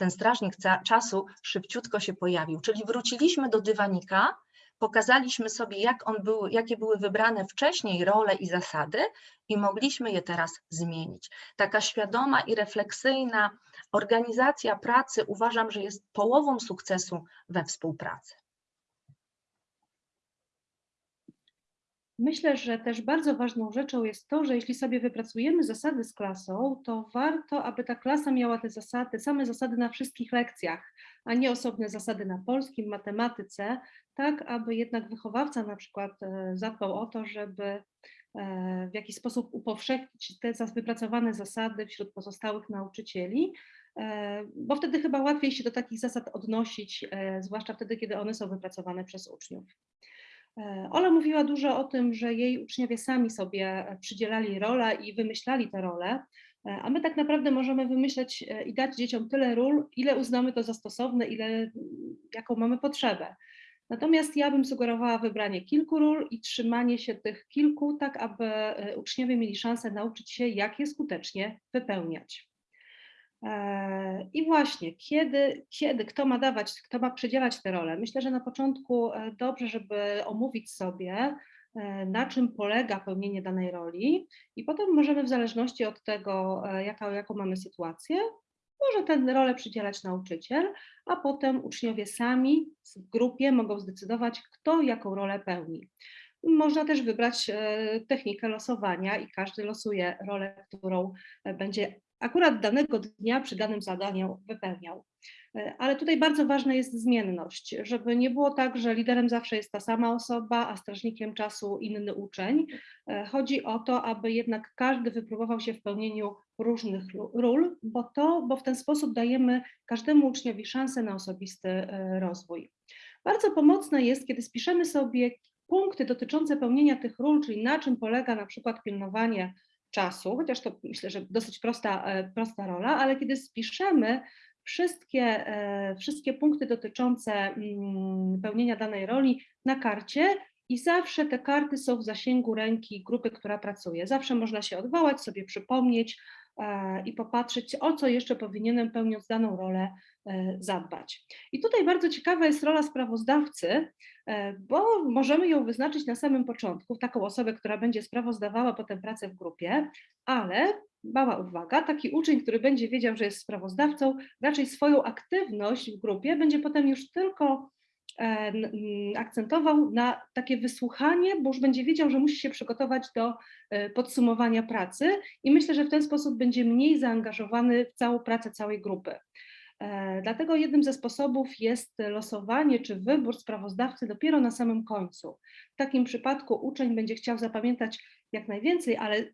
ten strażnik czasu szybciutko się pojawił. Czyli wróciliśmy do dywanika, pokazaliśmy sobie, jak on był, jakie były wybrane wcześniej role i zasady i mogliśmy je teraz zmienić. Taka świadoma i refleksyjna organizacja pracy uważam, że jest połową sukcesu we współpracy. Myślę, że też bardzo ważną rzeczą jest to, że jeśli sobie wypracujemy zasady z klasą, to warto, aby ta klasa miała te zasady, same zasady na wszystkich lekcjach, a nie osobne zasady na polskim, matematyce, tak aby jednak wychowawca na przykład e, zadbał o to, żeby e, w jakiś sposób upowszechnić te wypracowane zasady wśród pozostałych nauczycieli, e, bo wtedy chyba łatwiej się do takich zasad odnosić, zwłaszcza wtedy, kiedy one są wypracowane przez uczniów. E, Ola mówiła dużo o tym, że jej uczniowie sami sobie e, przydzielali role i wymyślali te role, e, a my tak naprawdę możemy wymyśleć e, i dać dzieciom tyle ról, ile uznamy to za stosowne, ile jaką mamy potrzebę. Natomiast ja bym sugerowała wybranie kilku ról i trzymanie się tych kilku, tak aby uczniowie mieli szansę nauczyć się, jak je skutecznie wypełniać. E, I właśnie, kiedy, kiedy, kto ma dawać, kto ma przydzielać te role? Myślę, że na początku e, dobrze, żeby omówić sobie, e, na czym polega pełnienie danej roli, i potem możemy w zależności od tego, jaka, jaką mamy sytuację, może tę rolę przydzielać nauczyciel, a potem uczniowie sami w grupie mogą zdecydować, kto jaką rolę pełni. Można też wybrać technikę losowania i każdy losuje rolę, którą będzie akurat danego dnia przy danym zadaniu wypełniał. E, Ale tutaj bardzo ważna jest zmienność, żeby nie było tak, że liderem zawsze jest ta sama osoba, a strażnikiem czasu inny uczeń. E, Chodzi o to, aby jednak każdy wypróbował się w pełnieniu różnych ról, bo, to, bo w ten sposób dajemy każdemu uczniowi szansę na osobisty e, rozwój. Bardzo pomocne jest, kiedy spiszemy sobie punkty dotyczące pełnienia tych ról, czyli na czym polega na przykład pilnowanie czasu, chociaż to myślę, że dosyć prosta, e, prosta rola, ale kiedy spiszemy wszystkie, e, wszystkie punkty dotyczące mm, pełnienia danej roli na karcie i zawsze te karty są w zasięgu ręki grupy, która pracuje. Zawsze można się odwołać, sobie przypomnieć e, i popatrzeć, o co jeszcze powinienem pełniąc daną rolę zadbać. I tutaj bardzo ciekawa jest rola sprawozdawcy, e, bo możemy ją wyznaczyć na samym początku, taką osobę, która będzie sprawozdawała potem pracę w grupie, ale mała uwaga, taki uczeń, który będzie wiedział, że jest sprawozdawcą, raczej swoją aktywność w grupie będzie potem już tylko e, akcentował na takie wysłuchanie, bo już będzie wiedział, że musi się przygotować do e, podsumowania pracy i myślę, że w ten sposób będzie mniej zaangażowany w całą pracę całej grupy. E, Dlatego jednym ze sposobów jest losowanie czy wybór sprawozdawcy dopiero na samym końcu. W takim przypadku uczeń będzie chciał zapamiętać jak najwięcej, ale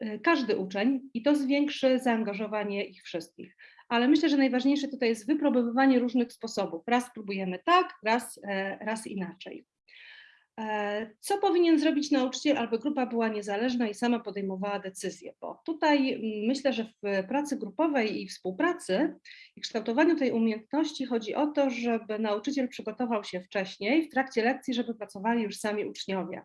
e, każdy uczeń i to zwiększy zaangażowanie ich wszystkich. Ale myślę, że najważniejsze tutaj jest wypróbowywanie różnych sposobów. Raz próbujemy tak, raz, e, raz inaczej. E, Co powinien zrobić nauczyciel, aby grupa była niezależna i sama podejmowała decyzje? Bo tutaj mm, myślę, że w pracy grupowej i współpracy i kształtowaniu tej umiejętności chodzi o to, żeby nauczyciel przygotował się wcześniej, w trakcie lekcji, żeby pracowali już sami uczniowie.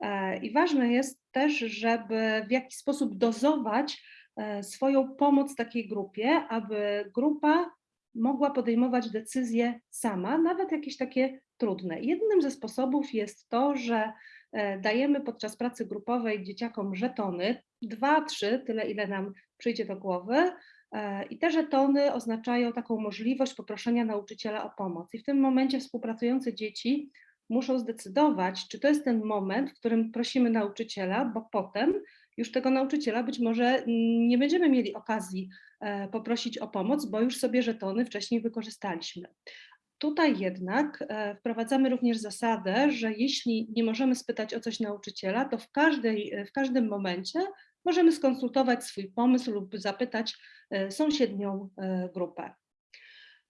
E, I ważne jest też, żeby w jakiś sposób dozować e, swoją pomoc takiej grupie, aby grupa mogła podejmować decyzje sama, nawet jakieś takie trudne. Jednym ze sposobów jest to, że e, dajemy podczas pracy grupowej dzieciakom żetony, dwa, trzy, tyle ile nam przyjdzie do głowy. e, I te żetony oznaczają taką możliwość poproszenia nauczyciela o pomoc. I w tym momencie współpracujące dzieci muszą zdecydować, czy to jest ten moment, w którym prosimy nauczyciela, bo potem już tego nauczyciela być może nie będziemy mieli okazji e, poprosić o pomoc, bo już sobie żetony wcześniej wykorzystaliśmy. Tutaj jednak e, wprowadzamy również zasadę, że jeśli nie możemy spytać o coś nauczyciela, to w, każdej, w każdym momencie możemy skonsultować swój pomysł lub zapytać e, sąsiednią e, grupę.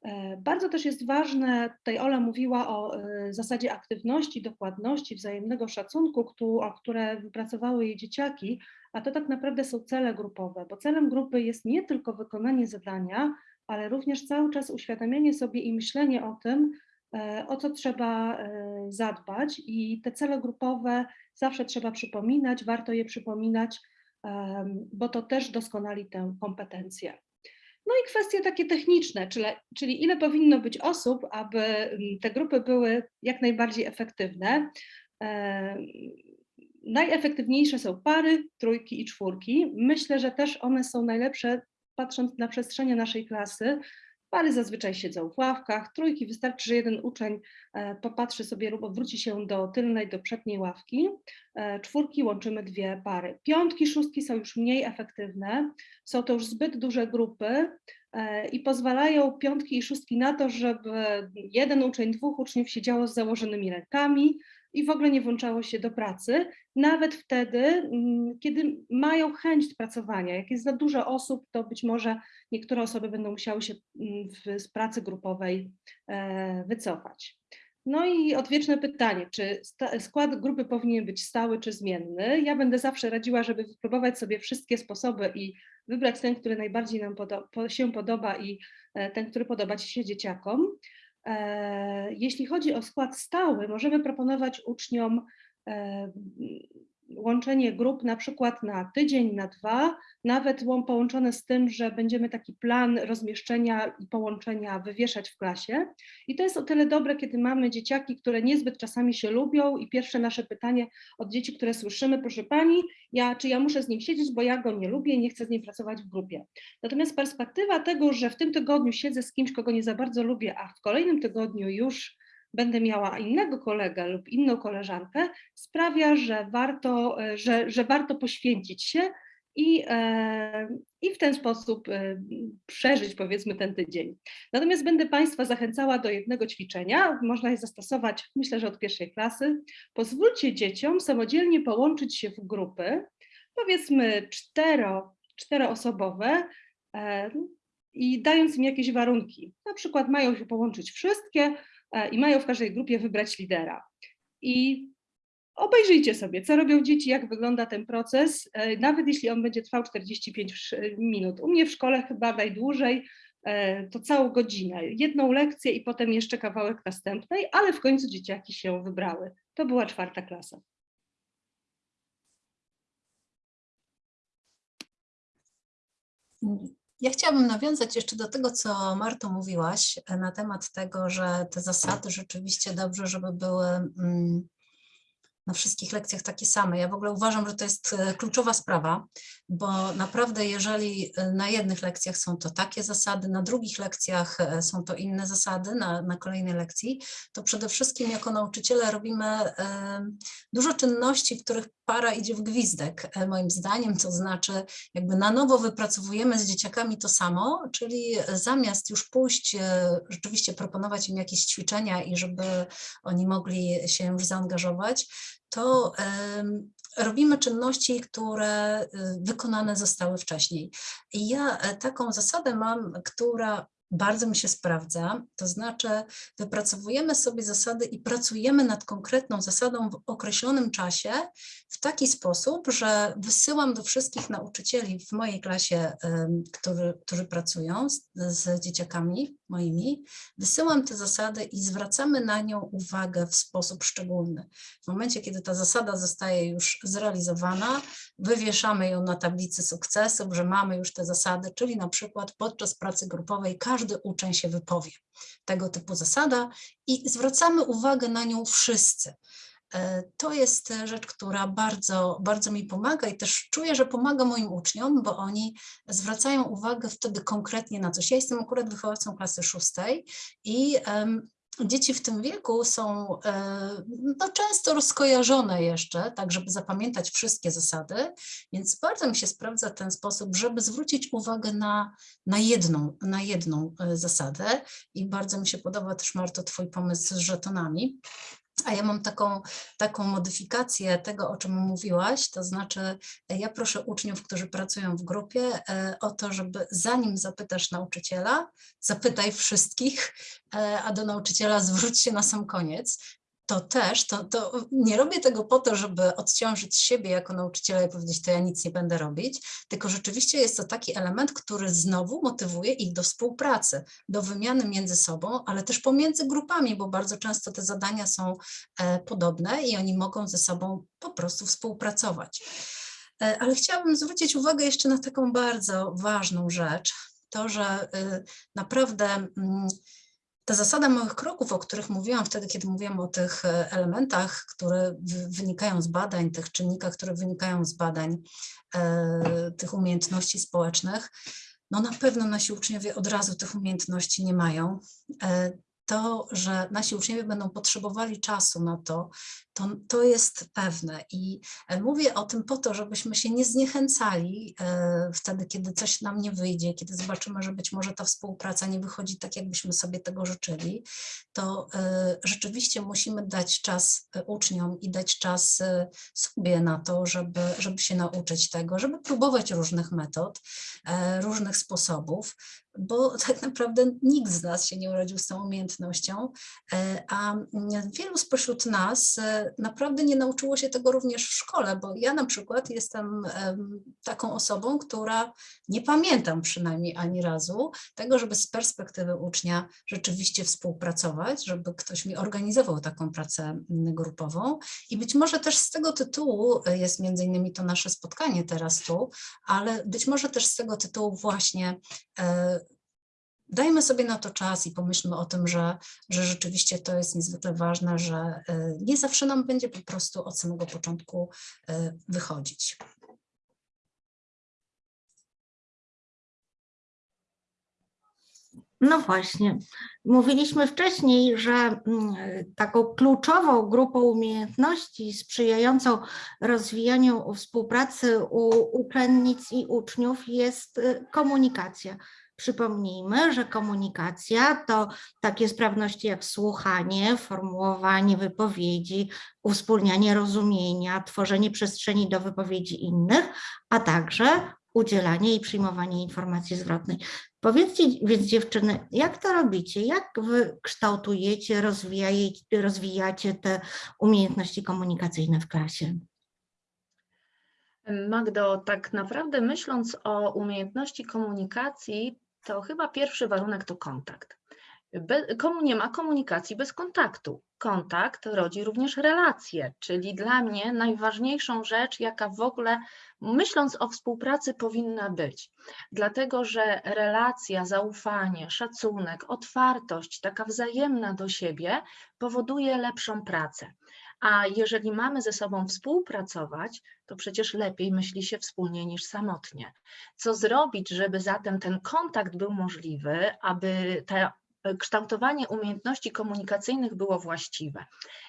E, Bardzo też jest ważne, tutaj Ola mówiła o e, zasadzie aktywności, dokładności, wzajemnego szacunku, o które wypracowały jej dzieciaki, a to tak naprawdę są cele grupowe, bo celem grupy jest nie tylko wykonanie zadania, ale również cały czas uświadamianie sobie i myślenie o tym, e, o co trzeba e, zadbać i te cele grupowe zawsze trzeba przypominać, warto je przypominać, bo to też doskonali tę kompetencję. No i kwestie takie techniczne, czyli, czyli ile powinno być osób, aby te grupy były jak najbardziej efektywne. Najefektywniejsze są pary, trójki i czwórki. Myślę, że też one są najlepsze, patrząc na przestrzenie naszej klasy. Pary zazwyczaj siedzą w ławkach, trójki wystarczy, że jeden uczeń e, popatrzy sobie lub odwróci się do tylnej, do przedniej ławki. E, Czwórki łączymy dwie pary. Piątki, szóstki są już mniej efektywne, są to już zbyt duże grupy e, i pozwalają piątki i szóstki na to, żeby jeden uczeń, dwóch uczniów siedziało z założonymi rękami i w ogóle nie włączało się do pracy, nawet wtedy, mm, kiedy mają chęć pracowania. Jak jest za dużo osób, to być może niektóre osoby będą musiały się mm, z pracy grupowej e, wycofać. No i odwieczne pytanie, czy skład grupy powinien być stały czy zmienny? Ja będę zawsze radziła, żeby wypróbować sobie wszystkie sposoby i wybrać ten, który najbardziej nam podo- po- się podoba i e, ten, który podoba ci się dzieciakom. E, Jeśli chodzi o skład stały, możemy proponować uczniom e, łączenie grup na przykład na tydzień, na dwa, nawet łą- połączone z tym, że będziemy taki plan rozmieszczenia i połączenia wywieszać w klasie. I to jest o tyle dobre, kiedy mamy dzieciaki, które niezbyt czasami się lubią i pierwsze nasze pytanie od dzieci, które słyszymy, proszę pani, ja, czy ja muszę z nim siedzieć, bo ja go nie lubię i nie chcę z nim pracować w grupie. Natomiast perspektywa tego, że w tym tygodniu siedzę z kimś, kogo nie za bardzo lubię, a w kolejnym tygodniu już będę miała innego kolegę lub inną koleżankę, sprawia, że warto, e, że, że warto poświęcić się i, e, i w ten sposób e, przeżyć powiedzmy ten tydzień. Natomiast będę Państwa zachęcała do jednego ćwiczenia, można je zastosować myślę, że od pierwszej klasy. Pozwólcie dzieciom samodzielnie połączyć się w grupy, powiedzmy cztero, czteroosobowe i dając im jakieś warunki. Na przykład mają się połączyć wszystkie i mają w każdej grupie wybrać lidera. I obejrzyjcie sobie, co robią dzieci, jak wygląda ten proces, e, nawet jeśli on będzie trwał 45 sz- minut. U mnie w szkole chyba najdłużej e, to całą godzinę, jedną lekcję i potem jeszcze kawałek następnej, ale w końcu dzieciaki się wybrały. To była czwarta klasa. Ja chciałabym nawiązać jeszcze do tego, co Marto mówiłaś e, na temat tego, że te zasady rzeczywiście dobrze, żeby były mm, na wszystkich lekcjach takie same. Ja w ogóle uważam, że to jest e, kluczowa sprawa, bo naprawdę jeżeli e, na jednych lekcjach są to takie zasady, na drugich lekcjach e, są to inne zasady, na, na kolejnej lekcji, to przede wszystkim jako nauczyciele robimy dużo czynności, w których para idzie w gwizdek, moim zdaniem, to znaczy jakby na nowo wypracowujemy z dzieciakami to samo, czyli zamiast już pójść, rzeczywiście proponować im jakieś ćwiczenia i żeby oni mogli się już zaangażować, to robimy czynności, które y, wykonane zostały wcześniej. I ja e, taką zasadę mam, która bardzo mi się sprawdza, to znaczy wypracowujemy sobie zasady i pracujemy nad konkretną zasadą w określonym czasie w taki sposób, że wysyłam do wszystkich nauczycieli w mojej klasie, który, którzy pracują z, z dzieciakami moimi, wysyłam te zasady i zwracamy na nią uwagę w sposób szczególny. W momencie, kiedy ta zasada zostaje już zrealizowana, wywieszamy ją na tablicy sukcesów, że mamy już te zasady, czyli na przykład podczas pracy grupowej każdy uczeń się wypowie. Tego typu zasada i zwracamy uwagę na nią wszyscy. E, To jest rzecz, która bardzo, bardzo mi pomaga i też czuję, że pomaga moim uczniom, bo oni zwracają uwagę wtedy konkretnie na coś. Ja jestem akurat wychowawcą klasy szóstej i em, dzieci w tym wieku są e, no, często rozkojarzone jeszcze, tak żeby zapamiętać wszystkie zasady, więc bardzo mi się sprawdza ten sposób, żeby zwrócić uwagę na, na jedną, na jedną e, zasadę i bardzo mi się podoba też Marto twój pomysł z żetonami. A ja mam taką, taką modyfikację tego, o czym mówiłaś, to znaczy e, ja proszę uczniów, którzy pracują w grupie e, o to, żeby zanim zapytasz nauczyciela, zapytaj wszystkich, e, a do nauczyciela zwróć się na sam koniec. To też, to, to nie robię tego po to, żeby odciążyć siebie jako nauczyciela i powiedzieć, to ja nic nie będę robić, tylko rzeczywiście jest to taki element, który znowu motywuje ich do współpracy, do wymiany między sobą, ale też pomiędzy grupami, bo bardzo często te zadania są e, podobne i oni mogą ze sobą po prostu współpracować. E, Ale chciałabym zwrócić uwagę jeszcze na taką bardzo ważną rzecz, to, że y, naprawdę mm, ta zasada małych kroków, o których mówiłam wtedy, kiedy mówiłam o tych e, elementach, które wy- wynikają z badań, tych czynnikach, które wynikają z badań, e, tych umiejętności społecznych, no na pewno nasi uczniowie od razu tych umiejętności nie mają. To, że nasi uczniowie będą potrzebowali czasu na to, to, to jest pewne. I e, mówię o tym po to, żebyśmy się nie zniechęcali e, wtedy, kiedy coś nam nie wyjdzie, kiedy zobaczymy, że być może ta współpraca nie wychodzi tak, jakbyśmy sobie tego życzyli, to e, rzeczywiście musimy dać czas uczniom i dać czas sobie na to, żeby, żeby się nauczyć tego, żeby próbować różnych metod, różnych sposobów, bo tak naprawdę nikt z nas się nie urodził z tą umiejętnością, e, a wielu spośród nas e, naprawdę nie nauczyło się tego również w szkole, bo ja na przykład jestem em, taką osobą, która nie pamiętam przynajmniej ani razu tego, żeby z perspektywy ucznia rzeczywiście współpracować, żeby ktoś mi organizował taką pracę grupową. I być może też z tego tytułu e, jest między innymi to nasze spotkanie teraz tu, ale być może też z tego tytułu właśnie dajmy sobie na to czas i pomyślmy o tym, że, że rzeczywiście to jest niezwykle ważne, że e, nie zawsze nam będzie po prostu od samego początku e, wychodzić. No właśnie. Mówiliśmy wcześniej, że mm, taką kluczową grupą umiejętności sprzyjającą rozwijaniu współpracy u uczennic i uczniów jest y, komunikacja. Przypomnijmy, że komunikacja to takie sprawności jak słuchanie, formułowanie wypowiedzi, uwspólnianie rozumienia, tworzenie przestrzeni do wypowiedzi innych, a także udzielanie i przyjmowanie informacji zwrotnej. Powiedzcie więc dziewczyny, jak to robicie? Jak wy kształtujecie, rozwijacie, rozwijacie te umiejętności komunikacyjne w klasie? Magdo, tak naprawdę myśląc o umiejętności komunikacji, to chyba pierwszy warunek to kontakt. Be, komu nie ma komunikacji bez kontaktu. Kontakt rodzi również relacje, czyli dla mnie najważniejszą rzecz, jaka w ogóle, myśląc o współpracy, powinna być. Dlatego, że relacja, zaufanie, szacunek, otwartość, taka wzajemna do siebie powoduje lepszą pracę. A jeżeli mamy ze sobą współpracować, to przecież lepiej myśli się wspólnie niż samotnie. Co zrobić, żeby zatem ten kontakt był możliwy, aby ta kształtowanie umiejętności komunikacyjnych było właściwe.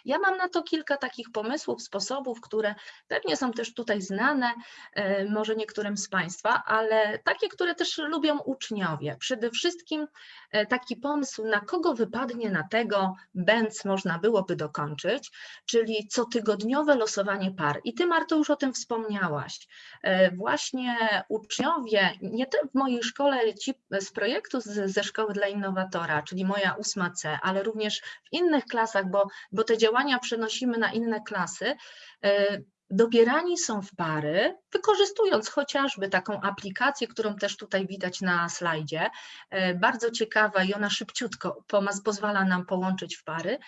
Ja mam na to kilka takich pomysłów, sposobów, które pewnie są też tutaj znane, e, może niektórym z Państwa, ale takie, które też lubią uczniowie. Przede wszystkim e, taki pomysł, na kogo wypadnie na tego bęc można byłoby dokończyć, czyli cotygodniowe losowanie par. I Ty, Marto, już o tym wspomniałaś. E, Właśnie uczniowie, nie w mojej szkole, ci z projektu ze Szkoły dla Innowatora, czyli moja ósma C, ale również w innych klasach, bo, bo te działania przenosimy na inne klasy, e, dobierani są w pary, wykorzystując chociażby taką aplikację, którą też tutaj widać na slajdzie, e, bardzo ciekawa i ona szybciutko pozwala nam połączyć w pary,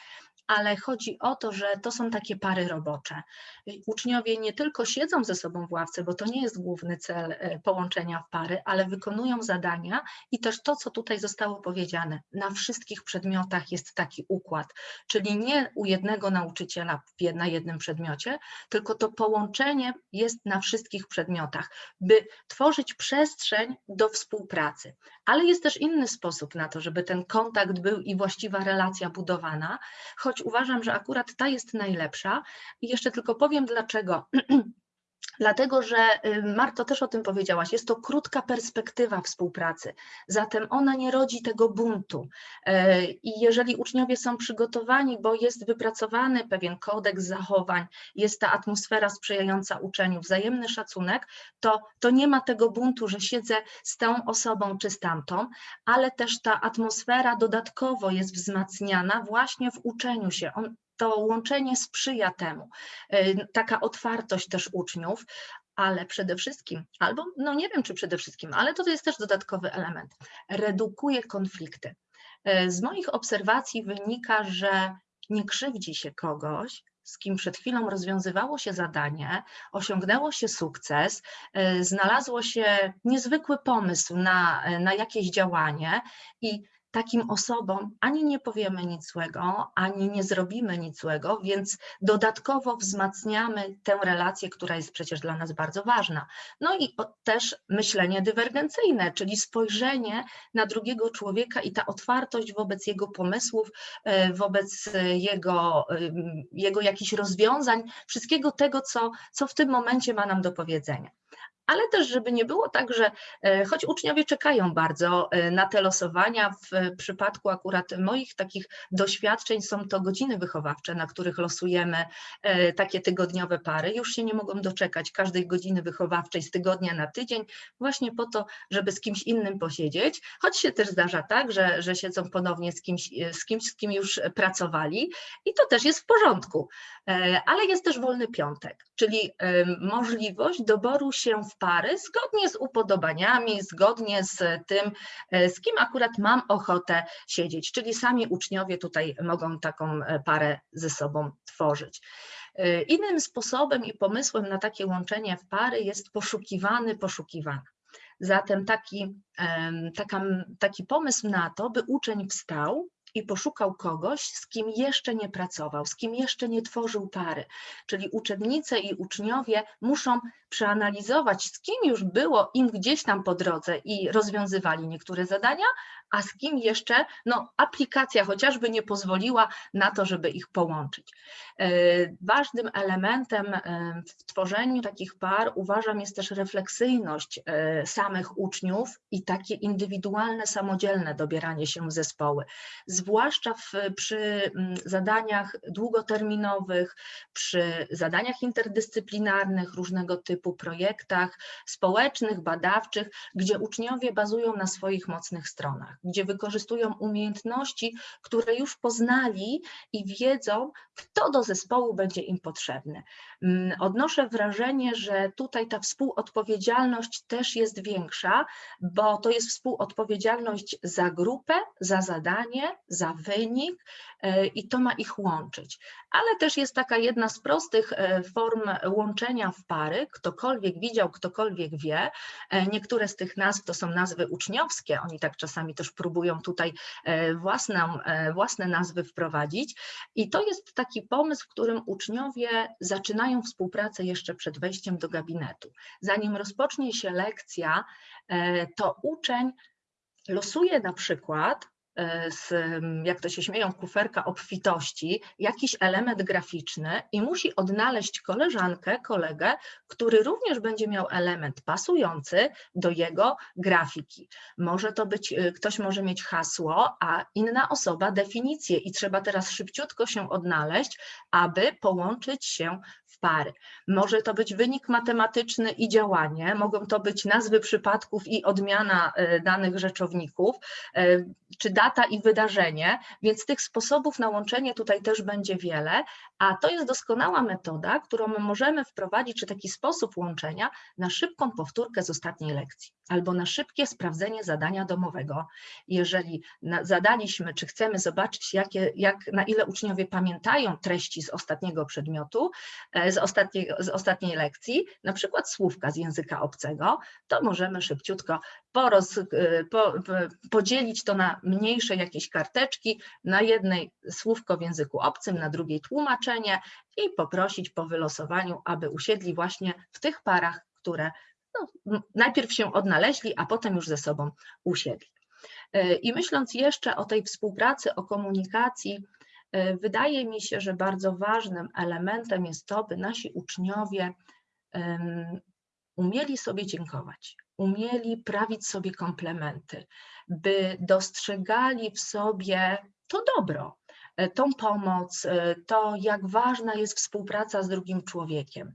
ale chodzi o to, że to są takie pary robocze. Uczniowie nie tylko siedzą ze sobą w ławce, bo to nie jest główny cel e, połączenia w pary, ale wykonują zadania i też to, co tutaj zostało powiedziane, na wszystkich przedmiotach jest taki układ, czyli nie u jednego nauczyciela na jednym przedmiocie, tylko to połączenie jest na wszystkich przedmiotach, by tworzyć przestrzeń do współpracy. Ale jest też inny sposób na to, żeby ten kontakt był i właściwa relacja budowana, choć uważam, że akurat ta jest najlepsza. I jeszcze tylko powiem dlaczego. Dlatego, że y, Marto też o tym powiedziałaś, jest to krótka perspektywa współpracy, zatem ona nie rodzi tego buntu. E, I jeżeli uczniowie są przygotowani, bo jest wypracowany pewien kodeks zachowań, jest ta atmosfera sprzyjająca uczeniu, wzajemny szacunek, to, to nie ma tego buntu, że siedzę z tą osobą czy z tamtą, ale też ta atmosfera dodatkowo jest wzmacniana właśnie w uczeniu się. On, to łączenie sprzyja temu, y, taka otwartość też uczniów, ale przede wszystkim, albo no nie wiem czy przede wszystkim, ale to jest też dodatkowy element, redukuje konflikty. Y, Z moich obserwacji wynika, że nie krzywdzi się kogoś, z kim przed chwilą rozwiązywało się zadanie, osiągnęło się sukces, y, znalazło się niezwykły pomysł na, na jakieś działanie i takim osobom ani nie powiemy nic złego, ani nie zrobimy nic złego, więc dodatkowo wzmacniamy tę relację, która jest przecież dla nas bardzo ważna. No i też myślenie dywergencyjne, czyli spojrzenie na drugiego człowieka i ta otwartość wobec jego pomysłów, e, wobec e, jego, ym, jego jakichś rozwiązań, wszystkiego tego, co, co w tym momencie ma nam do powiedzenia ale też, żeby nie było tak, że e, choć uczniowie czekają bardzo e, na te losowania, w przypadku akurat moich takich doświadczeń są to godziny wychowawcze, na których losujemy e, takie tygodniowe pary, już się nie mogą doczekać każdej godziny wychowawczej z tygodnia na tydzień, właśnie po to, żeby z kimś innym posiedzieć, choć się też zdarza tak, że, że siedzą ponownie z kimś, z kimś, z kim już pracowali i to też jest w porządku, ale jest też wolny piątek, czyli możliwość doboru się w pary zgodnie z upodobaniami, zgodnie z tym, e, z kim akurat mam ochotę siedzieć, czyli sami uczniowie tutaj mogą taką e, parę ze sobą tworzyć. E, Innym sposobem i pomysłem na takie łączenie w pary jest poszukiwany, poszukiwana. Zatem taki, taka, taki pomysł na to, by uczeń wstał i poszukał kogoś, z kim jeszcze nie pracował, z kim jeszcze nie tworzył pary. Czyli uczennice i uczniowie muszą przeanalizować, z kim już było im gdzieś tam po drodze i rozwiązywali niektóre zadania, a z kim jeszcze no, aplikacja chociażby nie pozwoliła na to, żeby ich połączyć. E, Ważnym elementem e, w tworzeniu takich par uważam jest też refleksyjność e, samych uczniów i takie indywidualne, samodzielne dobieranie się w zespoły. Zwłaszcza w, przy mm, zadaniach długoterminowych, przy zadaniach interdyscyplinarnych, różnego typu projektach społecznych, badawczych, gdzie uczniowie bazują na swoich mocnych stronach, gdzie wykorzystują umiejętności, które już poznali i wiedzą, kto do zespołu będzie im potrzebny. Mm, Odnoszę wrażenie, że tutaj ta współodpowiedzialność też jest większa, bo to jest współodpowiedzialność za grupę, za zadanie, za wynik e, i to ma ich łączyć. Ale też jest taka jedna z prostych e, form łączenia w pary. Ktokolwiek widział, ktokolwiek wie. E, Niektóre z tych nazw to są nazwy uczniowskie. Oni tak czasami też próbują tutaj własną, własne nazwy wprowadzić. I to jest taki pomysł, w którym uczniowie zaczynają współpracę jeszcze przed wejściem do gabinetu. Zanim rozpocznie się lekcja, e, to uczeń losuje na przykład e, z, m, jak to się śmieją, kuferka obfitości, jakiś element graficzny i musi odnaleźć koleżankę, kolegę, który również będzie miał element pasujący do jego grafiki. Może to być, y, ktoś może mieć hasło, a inna osoba definicję i trzeba teraz szybciutko się odnaleźć, aby połączyć się pary. Może to być wynik matematyczny i działanie, mogą to być nazwy przypadków i odmiana y, danych rzeczowników, y, czy data i wydarzenie, więc tych sposobów na łączenie tutaj też będzie wiele, a to jest doskonała metoda, którą my możemy wprowadzić, czy taki sposób łączenia na szybką powtórkę z ostatniej lekcji albo na szybkie sprawdzenie zadania domowego. Jeżeli zadaliśmy, czy chcemy zobaczyć, jakie, jak, na ile uczniowie pamiętają treści z ostatniego przedmiotu, e, z, z ostatniej lekcji, na przykład słówka z języka obcego, to możemy szybciutko poroz, e, po, po, podzielić to na mniejsze jakieś karteczki, na jednej słówko w języku obcym, na drugiej tłumaczenie i poprosić po wylosowaniu, aby usiedli właśnie w tych parach, które no, najpierw się odnaleźli, a potem już ze sobą usiedli. E, I myśląc jeszcze o tej współpracy, o komunikacji, e, wydaje mi się, że bardzo ważnym elementem jest to, by nasi uczniowie umieli sobie dziękować, umieli prawić sobie komplementy, by dostrzegali w sobie to dobro, e, tą pomoc, e, to jak ważna jest współpraca z drugim człowiekiem.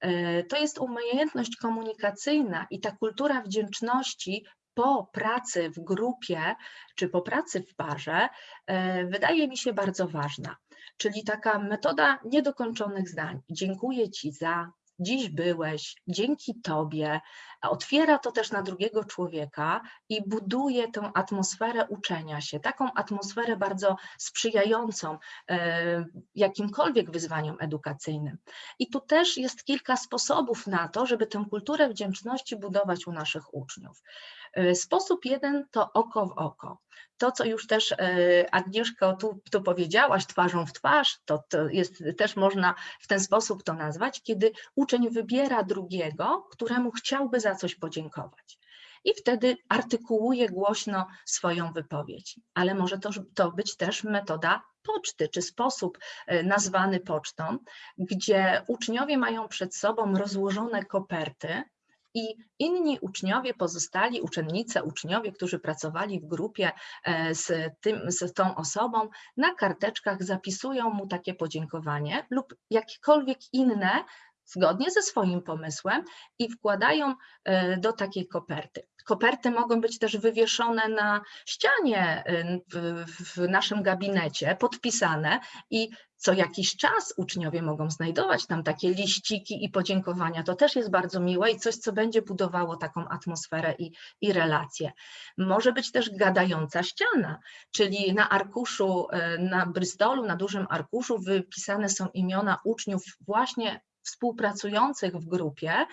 E, To jest umiejętność komunikacyjna i ta kultura wdzięczności po pracy w grupie czy po pracy w parze wydaje mi się bardzo ważna. Czyli taka metoda niedokończonych zdań. Dziękuję Ci za, dziś byłeś, dzięki Tobie. Otwiera to też na drugiego człowieka i buduje tę atmosferę uczenia się, taką atmosferę bardzo sprzyjającą e, jakimkolwiek wyzwaniom edukacyjnym. I tu też jest kilka sposobów na to, żeby tę kulturę wdzięczności budować u naszych uczniów. E, Sposób jeden to oko w oko. To, co już też e, Agnieszko tu, tu powiedziałaś, twarzą w twarz, to, to jest też można w ten sposób to nazwać, kiedy uczeń wybiera drugiego, któremu chciałby za coś podziękować. I wtedy artykułuje głośno swoją wypowiedź. Ale może to, to być też metoda poczty, czy sposób e, nazwany pocztą, gdzie uczniowie mają przed sobą rozłożone koperty, i inni uczniowie, pozostali uczennice, uczniowie, którzy pracowali w grupie e, z, tym, z tą osobą, na karteczkach zapisują mu takie podziękowanie lub jakiekolwiek inne, zgodnie ze swoim pomysłem i wkładają e, do takiej koperty. Koperty mogą być też wywieszone na ścianie e, w, naszym gabinecie, podpisane i co jakiś czas uczniowie mogą znajdować tam takie liściki i podziękowania. To też jest bardzo miłe i coś, co będzie budowało taką atmosferę i, i relacje. Może być też gadająca ściana, czyli na arkuszu, e, na Bristolu, na dużym arkuszu wypisane są imiona uczniów właśnie współpracujących w grupie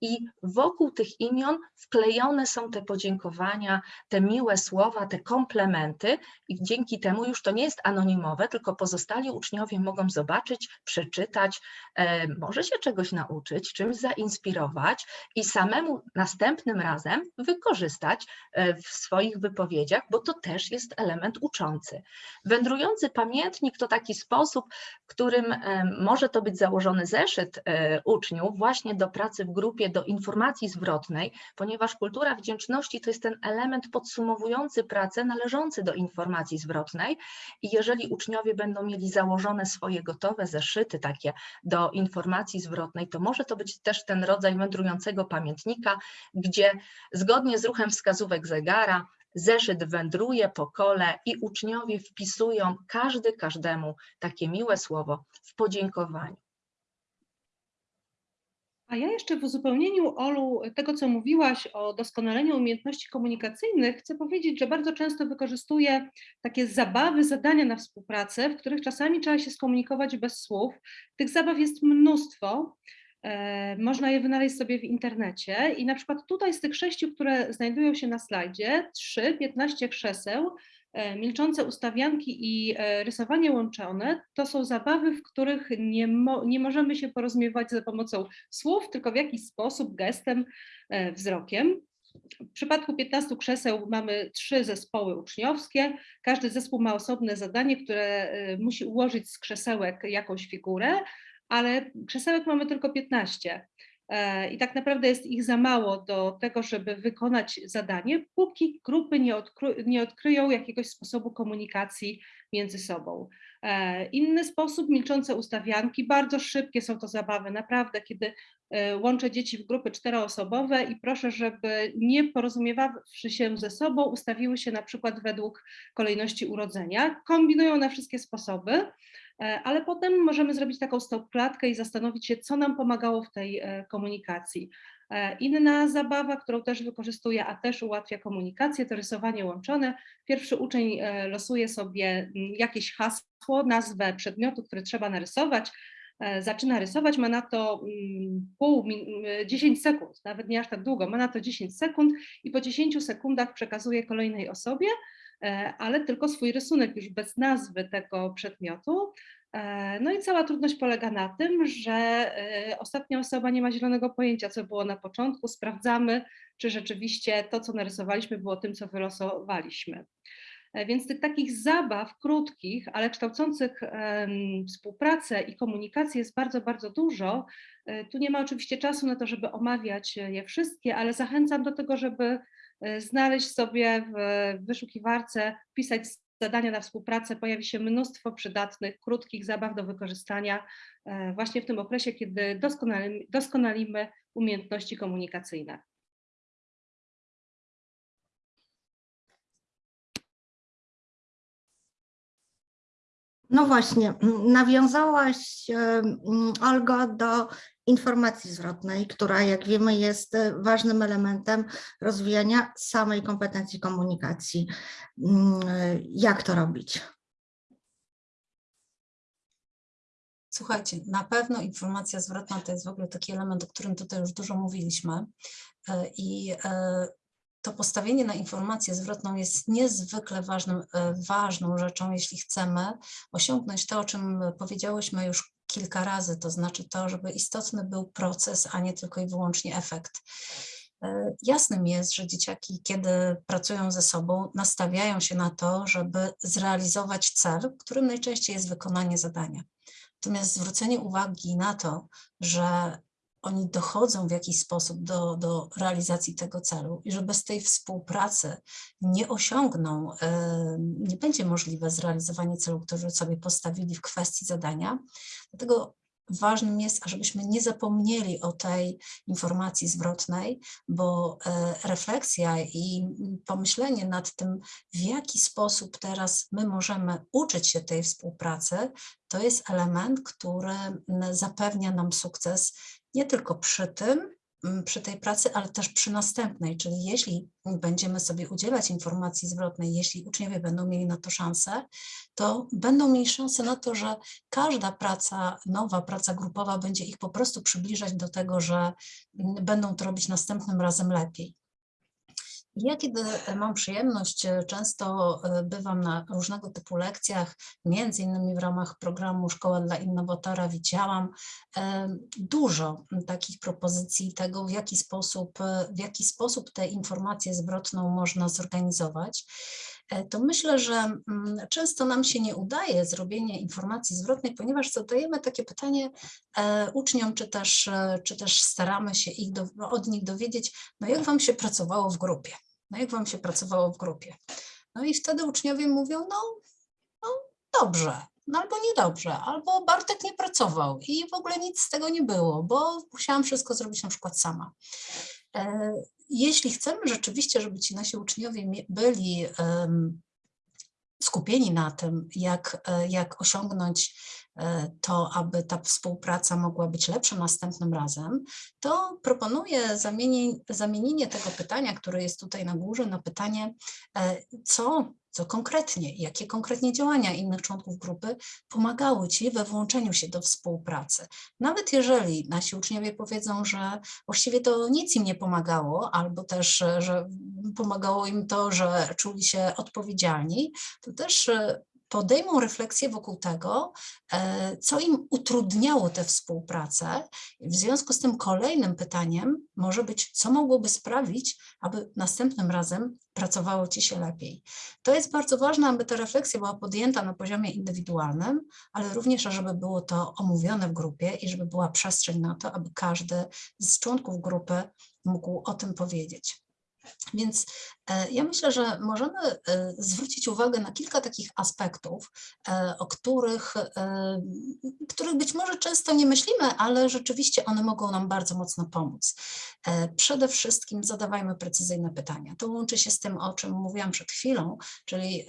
i wokół tych imion wklejone są te podziękowania, te miłe słowa, te komplementy i dzięki temu już to nie jest anonimowe, tylko pozostali uczniowie mogą zobaczyć, przeczytać, e, może się czegoś nauczyć, czymś zainspirować i samemu następnym razem wykorzystać e, w swoich wypowiedziach, bo to też jest element uczący. Wędrujący pamiętnik to taki sposób, w którym e, może to być założony zeszyt uczniów właśnie do pracy w grupie, do informacji zwrotnej, ponieważ kultura wdzięczności to jest ten element podsumowujący pracę należący do informacji zwrotnej i jeżeli uczniowie będą mieli założone swoje gotowe zeszyty takie do informacji zwrotnej, to może to być też ten rodzaj wędrującego pamiętnika, gdzie zgodnie z ruchem wskazówek zegara zeszyt wędruje po kole i uczniowie wpisują każdy każdemu takie miłe słowo w podziękowaniu. A ja jeszcze w uzupełnieniu, Olu, tego, co mówiłaś o doskonaleniu umiejętności komunikacyjnych, chcę powiedzieć, że bardzo często wykorzystuję takie zabawy, zadania na współpracę, w których czasami trzeba się skomunikować bez słów. Tych zabaw jest mnóstwo. E, Można je wynaleźć sobie w internecie i na przykład tutaj z tych sześciu, które znajdują się na slajdzie, trzy, 15 krzeseł, milczące ustawianki i e, rysowanie łączone, to są zabawy, w których nie, mo nie możemy się porozumiewać za pomocą słów, tylko w jakiś sposób, gestem, e, wzrokiem. W przypadku 15 krzeseł mamy trzy zespoły uczniowskie. Każdy zespół ma osobne zadanie, które e, musi ułożyć z krzesełek jakąś figurę, ale krzesełek mamy tylko 15. E, I tak naprawdę jest ich za mało do tego, żeby wykonać zadanie, póki grupy nie, odkry nie odkryją jakiegoś sposobu komunikacji między sobą. E, Inny sposób, milczące ustawianki, bardzo szybkie są to zabawy, naprawdę, kiedy e, łączę dzieci w grupy czteroosobowe i proszę, żeby nie porozumiewawszy się ze sobą, ustawiły się na przykład według kolejności urodzenia. Kombinują na wszystkie sposoby, ale potem możemy zrobić taką stopklatkę i zastanowić się, co nam pomagało w tej e, komunikacji. E, Inna zabawa, którą też wykorzystuję, a też ułatwia komunikację, to rysowanie łączone. Pierwszy uczeń e, losuje sobie mm, jakieś hasło, nazwę przedmiotu, który trzeba narysować. E, Zaczyna rysować, ma na to mm, pół, min- m, 10 sekund, nawet nie aż tak długo, ma na to 10 sekund i po 10 sekundach przekazuje kolejnej osobie, e, ale tylko swój rysunek już bez nazwy tego przedmiotu. E, No i cała trudność polega na tym, że e, ostatnia osoba nie ma zielonego pojęcia, co było na początku. Sprawdzamy, czy rzeczywiście to, co narysowaliśmy, było tym, co wylosowaliśmy. E, Więc tych takich zabaw krótkich, ale kształcących współpracę i komunikację jest bardzo, bardzo dużo. E, Tu nie ma oczywiście czasu na to, żeby omawiać je wszystkie, ale zachęcam do tego, żeby e, znaleźć sobie w wyszukiwarce, wpisać zadania na współpracę. Pojawi się mnóstwo przydatnych, krótkich zabaw do wykorzystania e, właśnie w tym okresie, kiedy doskonalimy, doskonalimy umiejętności komunikacyjne. No właśnie, nawiązałaś, m, Olgo, do informacji zwrotnej, która, jak wiemy, jest e, ważnym elementem rozwijania samej kompetencji komunikacji. M, e, Jak to robić? Słuchajcie, na pewno informacja zwrotna to jest w ogóle taki element, o którym tutaj już dużo mówiliśmy e, i to postawienie na informację zwrotną jest niezwykle ważnym, ważną rzeczą, jeśli chcemy osiągnąć to, o czym powiedziałyśmy już kilka razy, to znaczy to, żeby istotny był proces, a nie tylko i wyłącznie efekt. E, Jasnym jest, że dzieciaki, kiedy pracują ze sobą, nastawiają się na to, żeby zrealizować cel, którym najczęściej jest wykonanie zadania. Natomiast zwrócenie uwagi na to, że oni dochodzą w jakiś sposób do, do realizacji tego celu i że bez tej współpracy nie osiągną, nie będzie możliwe zrealizowanie celu, który sobie postawili w kwestii zadania. Dlatego ważnym jest, ażebyśmy nie zapomnieli o tej informacji zwrotnej, bo e, refleksja i pomyślenie nad tym, w jaki sposób teraz my możemy uczyć się tej współpracy, to jest element, który zapewnia nam sukces nie tylko przy tym, m, przy tej pracy, ale też przy następnej, czyli jeśli będziemy sobie udzielać informacji zwrotnej, jeśli uczniowie będą mieli na to szansę, to będą mieli szansę na to, że każda praca, nowa praca grupowa będzie ich po prostu przybliżać do tego, że m, będą to robić następnym razem lepiej. Ja kiedy e, mam przyjemność, e, często e, bywam na różnego typu lekcjach, między innymi w ramach programu Szkoła dla Innowatora widziałam dużo takich propozycji tego, w jaki sposób, w jaki sposób tę informację zwrotną można zorganizować. To myślę, że mm, często nam się nie udaje zrobienie informacji zwrotnej, ponieważ zadajemy takie pytanie uczniom, czy też, czy też staramy się ich do, od nich dowiedzieć, no jak wam się pracowało w grupie? No jak wam się pracowało w grupie? No i wtedy uczniowie mówią, no, no dobrze, no albo niedobrze, albo Bartek nie pracował i w ogóle nic z tego nie było, bo musiałam wszystko zrobić na przykład sama. E, Jeśli chcemy rzeczywiście, żeby ci nasi uczniowie byli skupieni na tym, jak, e, jak osiągnąć to, aby ta współpraca mogła być lepsza następnym razem, to proponuję zamienienie, zamienienie tego pytania, które jest tutaj na górze, na pytanie, e, co, co konkretnie, jakie konkretnie działania innych członków grupy pomagały Ci we włączeniu się do współpracy. Nawet jeżeli nasi uczniowie powiedzą, że właściwie to nic im nie pomagało, albo też, e, że pomagało im to, że czuli się odpowiedzialni, to też e, podejmą refleksję wokół tego, e, co im utrudniało tę współpracę. W związku z tym kolejnym pytaniem może być, co mogłoby sprawić, aby następnym razem pracowało Ci się lepiej. To jest bardzo ważne, aby ta refleksja była podjęta na poziomie indywidualnym, ale również, żeby było to omówione w grupie i żeby była przestrzeń na to, aby każdy z członków grupy mógł o tym powiedzieć. Więc e, ja myślę, że możemy e, zwrócić uwagę na kilka takich aspektów, e, o których, których być może często nie myślimy, ale rzeczywiście one mogą nam bardzo mocno pomóc. Przede wszystkim zadawajmy precyzyjne pytania. To łączy się z tym, o czym mówiłam przed chwilą, czyli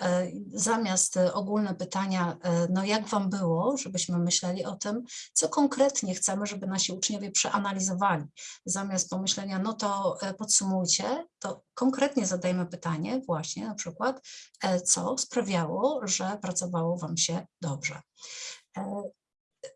zamiast ogólne pytania, no jak Wam było, żebyśmy myśleli o tym, co konkretnie chcemy, żeby nasi uczniowie przeanalizowali. Zamiast pomyślenia, no to podsumujcie, to konkretnie zadajmy pytanie właśnie na przykład, e, co sprawiało, że pracowało Wam się dobrze. E,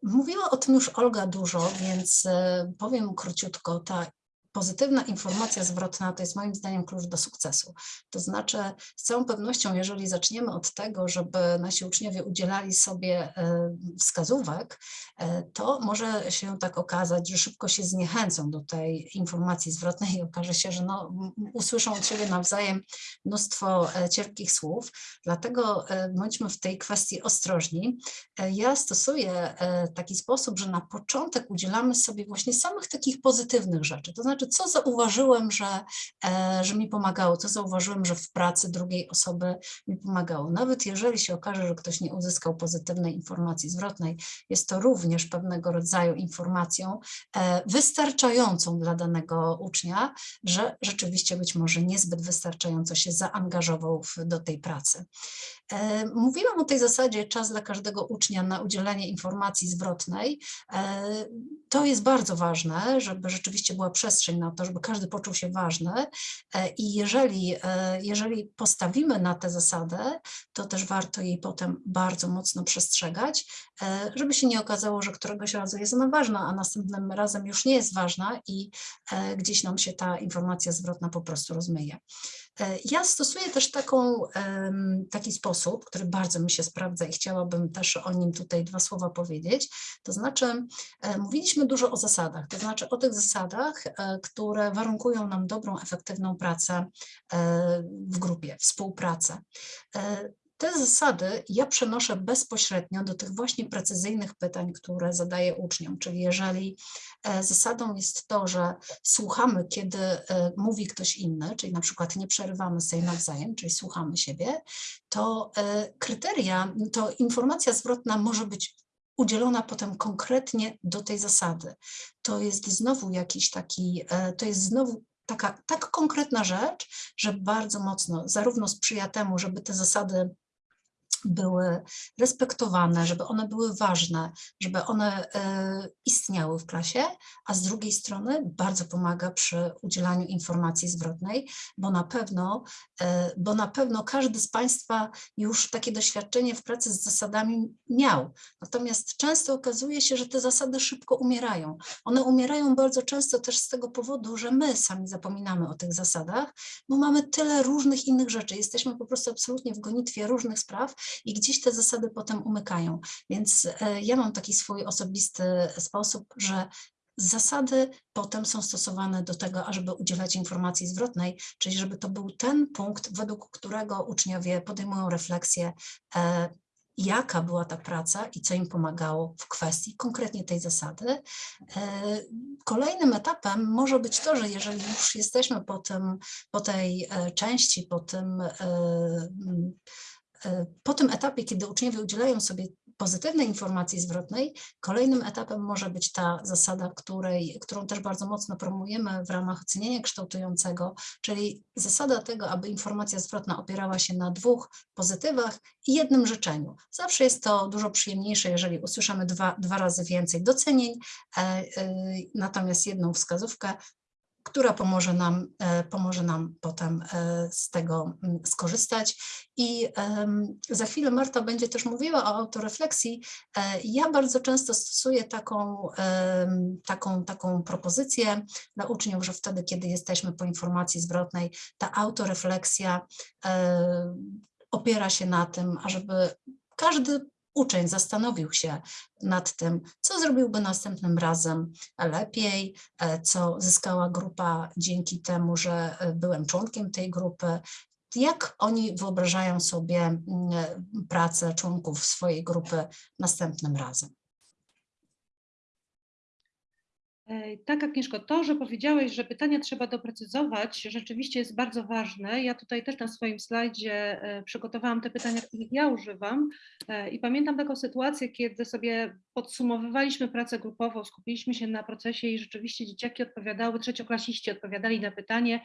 Mówiła o tym już Olga dużo, więc e, powiem króciutko. Ta pozytywna informacja zwrotna to jest moim zdaniem klucz do sukcesu. To znaczy, z całą pewnością, jeżeli zaczniemy od tego, żeby nasi uczniowie udzielali sobie e, wskazówek, e, to może się tak okazać, że szybko się zniechęcą do tej informacji zwrotnej i okaże się, że no, usłyszą od siebie nawzajem mnóstwo e, cierpkich słów. Dlatego bądźmy w tej kwestii ostrożni. Ja stosuję taki sposób, że na początek udzielamy sobie właśnie samych takich pozytywnych rzeczy. To znaczy, co zauważyłem, że, e, że mi pomagało, co zauważyłem, że w pracy drugiej osoby mi pomagało. Nawet jeżeli się okaże, że ktoś nie uzyskał pozytywnej informacji zwrotnej, jest to również pewnego rodzaju informacją e, wystarczającą dla danego ucznia, że rzeczywiście być może niezbyt wystarczająco się zaangażował w, do tej pracy. E, Mówiłam o tej zasadzie czas dla każdego ucznia na udzielenie informacji zwrotnej. To jest bardzo ważne, żeby rzeczywiście była przestrzeń na to, żeby każdy poczuł się ważny E, i jeżeli, e, jeżeli postawimy na tę zasadę, to też warto jej potem bardzo mocno przestrzegać, e, żeby się nie okazało, że któregoś razu jest ona ważna, a następnym razem już nie jest ważna i gdzieś nam się ta informacja zwrotna po prostu rozmyje. E, Ja stosuję też taką, taki sposób, który bardzo mi się sprawdza i chciałabym też o nim tutaj dwa słowa powiedzieć. To znaczy, e, mówiliśmy dużo o zasadach, to znaczy o tych zasadach, e, które warunkują nam dobrą, efektywną pracę w grupie, współpracę. Te zasady ja przenoszę bezpośrednio do tych właśnie precyzyjnych pytań, które zadaję uczniom. Czyli jeżeli e, zasadą jest to, że słuchamy, kiedy e, mówi ktoś inny, czyli na przykład nie przerywamy sobie nawzajem, czyli słuchamy siebie, to e, kryteria, to informacja zwrotna może być udzielona potem konkretnie do tej zasady. To jest znowu jakiś taki, to jest znowu taka tak konkretna rzecz, że bardzo mocno zarówno sprzyja temu, żeby te zasady były respektowane, żeby one były ważne, żeby one e, istniały w klasie, a z drugiej strony bardzo pomaga przy udzielaniu informacji zwrotnej, bo na pewno, e, bo na pewno każdy z Państwa już takie doświadczenie w pracy z zasadami miał. Natomiast często okazuje się, że te zasady szybko umierają. One umierają bardzo często też z tego powodu, że my sami zapominamy o tych zasadach, bo mamy tyle różnych innych rzeczy. Jesteśmy po prostu absolutnie w gonitwie różnych spraw i gdzieś te zasady potem umykają. Więc e, ja mam taki swój osobisty sposób, że Zasady potem są stosowane do tego, ażeby udzielać informacji zwrotnej, czyli żeby to był ten punkt, według którego uczniowie podejmują refleksję, e, jaka była ta praca i co im pomagało w kwestii konkretnie tej zasady. E, Kolejnym etapem może być to, że jeżeli już jesteśmy po, tym, po tej części, po tym, po tym etapie, kiedy uczniowie udzielają sobie pozytywnej informacji zwrotnej kolejnym etapem może być ta zasada, której, którą też bardzo mocno promujemy w ramach oceniania kształtującego, czyli zasada tego, aby informacja zwrotna opierała się na dwóch pozytywach i jednym życzeniu. Zawsze jest to dużo przyjemniejsze, jeżeli usłyszymy dwa, dwa razy więcej docenień, e, e, natomiast jedną wskazówkę, która pomoże nam, e, pomoże nam potem e, z tego mm, skorzystać. I za chwilę Marta będzie też mówiła o autorefleksji. E, Ja bardzo często stosuję taką, taką, taką propozycję dla uczniów, że wtedy, kiedy jesteśmy po informacji zwrotnej, ta autorefleksja opiera się na tym, ażeby każdy uczeń zastanowił się nad tym, co zrobiłby następnym razem lepiej, e, co zyskała grupa dzięki temu, że e, byłem członkiem tej grupy, jak oni wyobrażają sobie mm, e, pracę członków swojej grupy następnym razem. E, Tak, Agnieszko, to, że powiedziałeś, że pytania trzeba doprecyzować, rzeczywiście jest bardzo ważne. Ja tutaj też na swoim slajdzie e, przygotowałam te pytania, których ja używam E, i pamiętam taką sytuację, kiedy sobie podsumowywaliśmy pracę grupową, skupiliśmy się na procesie i rzeczywiście dzieciaki odpowiadały, trzecioklasiści odpowiadali na pytanie,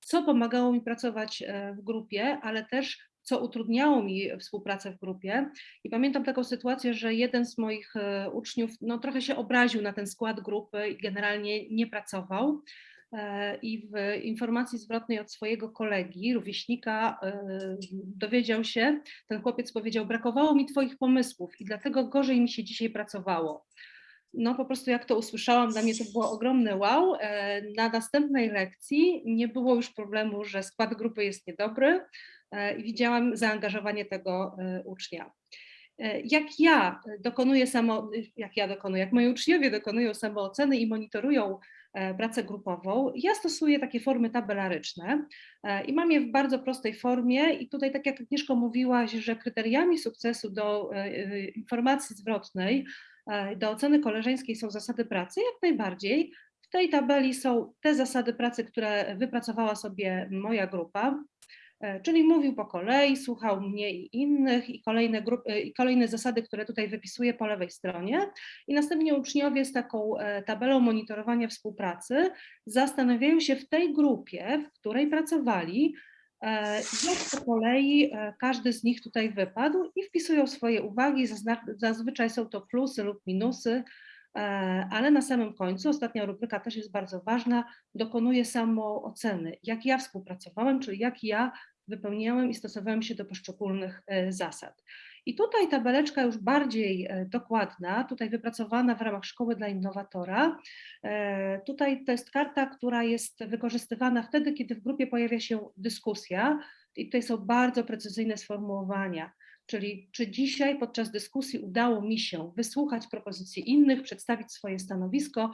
co pomagało mi pracować e, w grupie, ale też co utrudniało mi współpracę w grupie. I pamiętam taką sytuację, że jeden z moich e, uczniów no, trochę się obraził na ten skład grupy i generalnie nie pracował. E, I w informacji zwrotnej od swojego kolegi, rówieśnika, e, dowiedział się, ten chłopiec powiedział: Brakowało mi Twoich pomysłów i dlatego gorzej mi się dzisiaj pracowało. No po prostu jak to usłyszałam, dla mnie to było ogromne wow. Na następnej lekcji nie było już problemu, że skład grupy jest niedobry i widziałam zaangażowanie tego e, ucznia. E, Jak ja dokonuję samo, jak ja dokonuję, jak moi uczniowie dokonują samooceny i monitorują e, pracę grupową, ja stosuję takie formy tabelaryczne e, i mam je w bardzo prostej formie i tutaj tak jak Agnieszko mówiłaś, że kryteriami sukcesu do e, e, informacji zwrotnej e, do oceny koleżeńskiej są zasady pracy, jak najbardziej. W tej tabeli są te zasady pracy, które wypracowała sobie moja grupa, e, czyli mówił po kolei, słuchał mnie i innych i kolejne, grup, e, i kolejne zasady, które tutaj wypisuję po lewej stronie. I następnie uczniowie z taką e, tabelą monitorowania współpracy zastanawiają się w tej grupie, w której pracowali, e, jak po kolei e, każdy z nich tutaj wypadł i wpisują swoje uwagi. Zazwyczaj są to plusy lub minusy, e, ale na samym końcu, ostatnia rubryka też jest bardzo ważna, dokonuję samooceny, jak ja współpracowałem, czyli jak ja wypełniałem i stosowałem się do poszczególnych e, zasad. I tutaj tabeleczka już bardziej e, dokładna, tutaj wypracowana w ramach Szkoły dla Innowatora. E, Tutaj to jest karta, która jest wykorzystywana wtedy, kiedy w grupie pojawia się dyskusja i tutaj są bardzo precyzyjne sformułowania. Czyli czy dzisiaj podczas dyskusji udało mi się wysłuchać propozycji innych, przedstawić swoje stanowisko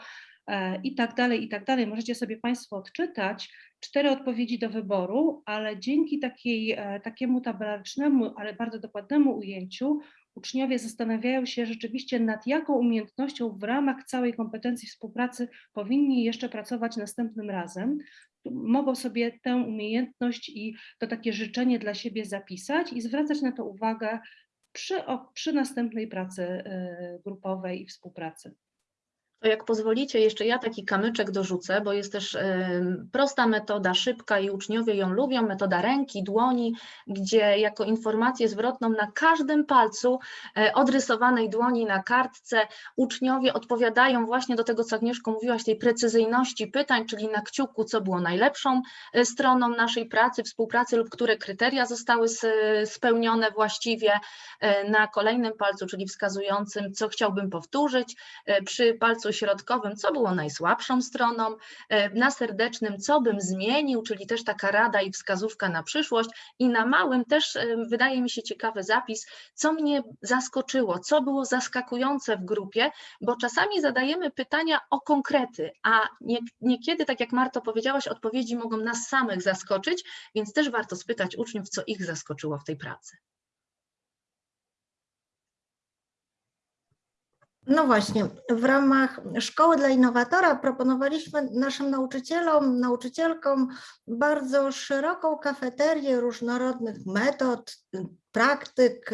i tak dalej, i tak dalej. Możecie sobie Państwo odczytać cztery odpowiedzi do wyboru, ale dzięki takiej, e, takiemu tabelarycznemu, ale bardzo dokładnemu ujęciu uczniowie zastanawiają się rzeczywiście nad jaką umiejętnością w ramach całej kompetencji współpracy powinni jeszcze pracować następnym razem. Mogą sobie tę umiejętność i to takie życzenie dla siebie zapisać i zwracać na to uwagę przy, przy następnej pracy e, grupowej i współpracy. To jak pozwolicie, jeszcze ja taki kamyczek dorzucę, bo jest też prosta metoda, szybka i uczniowie ją lubią, metoda ręki, dłoni, gdzie jako informację zwrotną na każdym palcu e, odrysowanej dłoni na kartce uczniowie odpowiadają właśnie do tego, co Agnieszko mówiłaś, tej precyzyjności pytań, czyli na kciuku, co było najlepszą e, stroną naszej pracy, współpracy lub które kryteria zostały spełnione właściwie, e, na kolejnym palcu, czyli wskazującym, co chciałbym powtórzyć, przy palcu środkowym, co było najsłabszą stroną, e, na serdecznym, co bym zmienił, czyli też taka rada i wskazówka na przyszłość, i na małym też e, wydaje mi się ciekawy zapis, co mnie zaskoczyło, co było zaskakujące w grupie, bo czasami zadajemy pytania o konkrety, a nie, niekiedy, tak jak Marto powiedziałaś, odpowiedzi mogą nas samych zaskoczyć, więc też warto spytać uczniów, co ich zaskoczyło w tej pracy. No właśnie, w ramach Szkoły dla Innowatora proponowaliśmy naszym nauczycielom, nauczycielkom bardzo szeroką kafeterię różnorodnych metod, praktyk,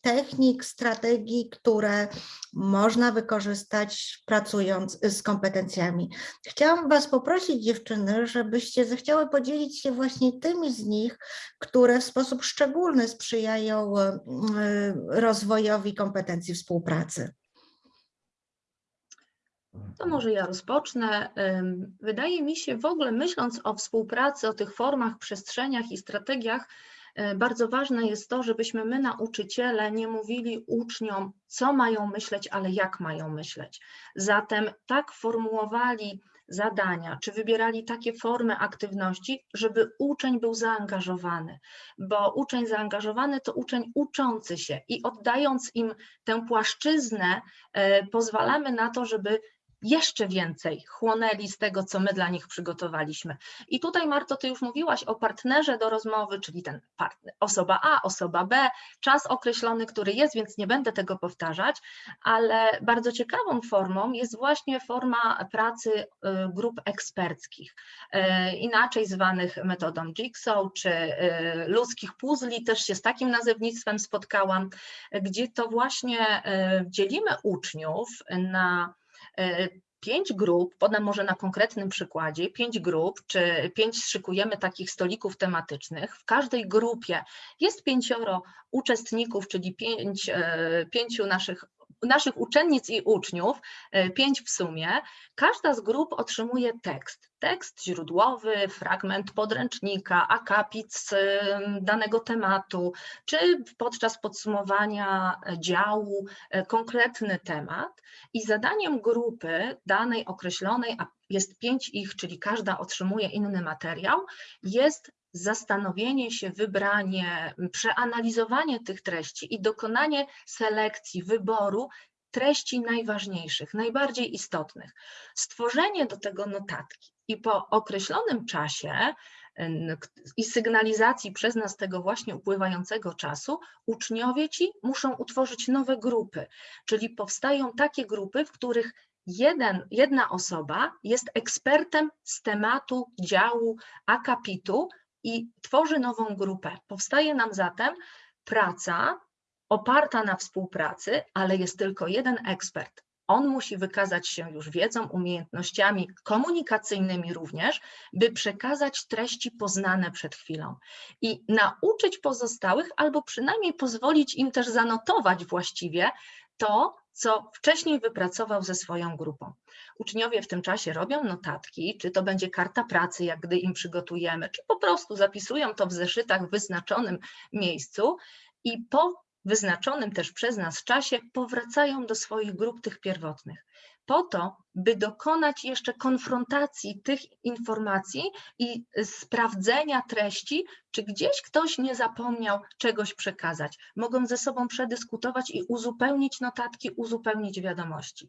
technik, strategii, które można wykorzystać pracując z kompetencjami. Chciałam Was poprosić, dziewczyny, żebyście zechciały podzielić się właśnie tymi z nich, które w sposób szczególny sprzyjają e, rozwojowi kompetencji współpracy. To może ja rozpocznę. Wydaje mi się, w ogóle myśląc o współpracy, o tych formach, przestrzeniach i strategiach, y, bardzo ważne jest to, żebyśmy my, nauczyciele, nie mówili uczniom, co mają myśleć, ale jak mają myśleć. Zatem tak formułowali zadania, czy wybierali takie formy aktywności, żeby uczeń był zaangażowany, bo uczeń zaangażowany to uczeń uczący się i oddając im tę płaszczyznę, y, pozwalamy na to, żeby jeszcze więcej chłonęli z tego, co my dla nich przygotowaliśmy. I tutaj, Marto, ty już mówiłaś o partnerze do rozmowy, czyli ten partner, osoba A, osoba B, czas określony, który jest, więc nie będę tego powtarzać, ale bardzo ciekawą formą jest właśnie forma pracy y, grup eksperckich, y, inaczej zwanych metodą Jigsaw czy y, ludzkich puzli, też się z takim nazewnictwem spotkałam, gdzie to właśnie dzielimy uczniów na pięć grup, podam może na konkretnym przykładzie, pięć grup, czy pięć szykujemy takich stolików tematycznych. W każdej grupie jest pięcioro uczestników, czyli pięć, e, pięciu naszych naszych uczennic i uczniów, e, pięć w sumie, każda z grup otrzymuje tekst. Tekst źródłowy, fragment podręcznika, akapit danego tematu, czy podczas podsumowania działu e, konkretny temat. I zadaniem grupy danej określonej, a jest pięć ich, czyli każda otrzymuje inny materiał, jest zastanowienie się, wybranie, przeanalizowanie tych treści i dokonanie selekcji, wyboru treści najważniejszych, najbardziej istotnych. Stworzenie do tego notatki i po określonym czasie i sygnalizacji przez nas tego właśnie upływającego czasu, uczniowie ci muszą utworzyć nowe grupy, czyli powstają takie grupy, w których jeden, jedna osoba jest ekspertem z tematu działu akapitu, i tworzy nową grupę. Powstaje nam zatem praca oparta na współpracy, ale jest tylko jeden ekspert. On musi wykazać się już wiedzą, umiejętnościami komunikacyjnymi również, by przekazać treści poznane przed chwilą i nauczyć pozostałych, albo przynajmniej pozwolić im też zanotować właściwie to, co wcześniej wypracował ze swoją grupą. Uczniowie w tym czasie robią notatki, czy to będzie karta pracy, jak gdy im przygotujemy, czy po prostu zapisują to w zeszytach w wyznaczonym miejscu i po wyznaczonym też przez nas czasie powracają do swoich grup tych pierwotnych po to, by dokonać jeszcze konfrontacji tych informacji i sprawdzenia treści, czy gdzieś ktoś nie zapomniał czegoś przekazać. Mogą ze sobą przedyskutować i uzupełnić notatki, uzupełnić wiadomości.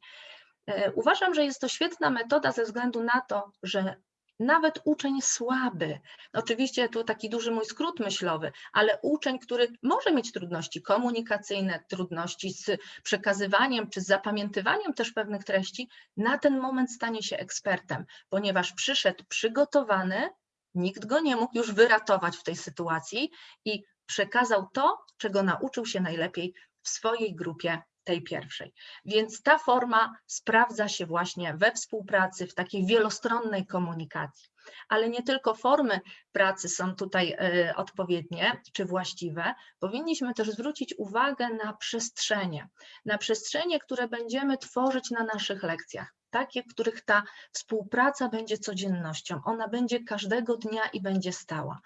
E, uważam, że jest to świetna metoda ze względu na to, że nawet uczeń słaby, oczywiście tu taki duży mój skrót myślowy, ale uczeń, który może mieć trudności komunikacyjne, trudności z przekazywaniem czy z zapamiętywaniem też pewnych treści, na ten moment stanie się ekspertem, ponieważ przyszedł przygotowany, nikt go nie mógł już wyratować w tej sytuacji i przekazał to, czego nauczył się najlepiej w swojej grupie tej pierwszej. Więc ta forma sprawdza się właśnie we współpracy, w takiej wielostronnej komunikacji. Ale nie tylko formy pracy są tutaj y, odpowiednie czy właściwe, powinniśmy też zwrócić uwagę na przestrzenie, na przestrzenie, które będziemy tworzyć na naszych lekcjach takie, w których ta współpraca będzie codziennością. Ona będzie każdego dnia i będzie stała.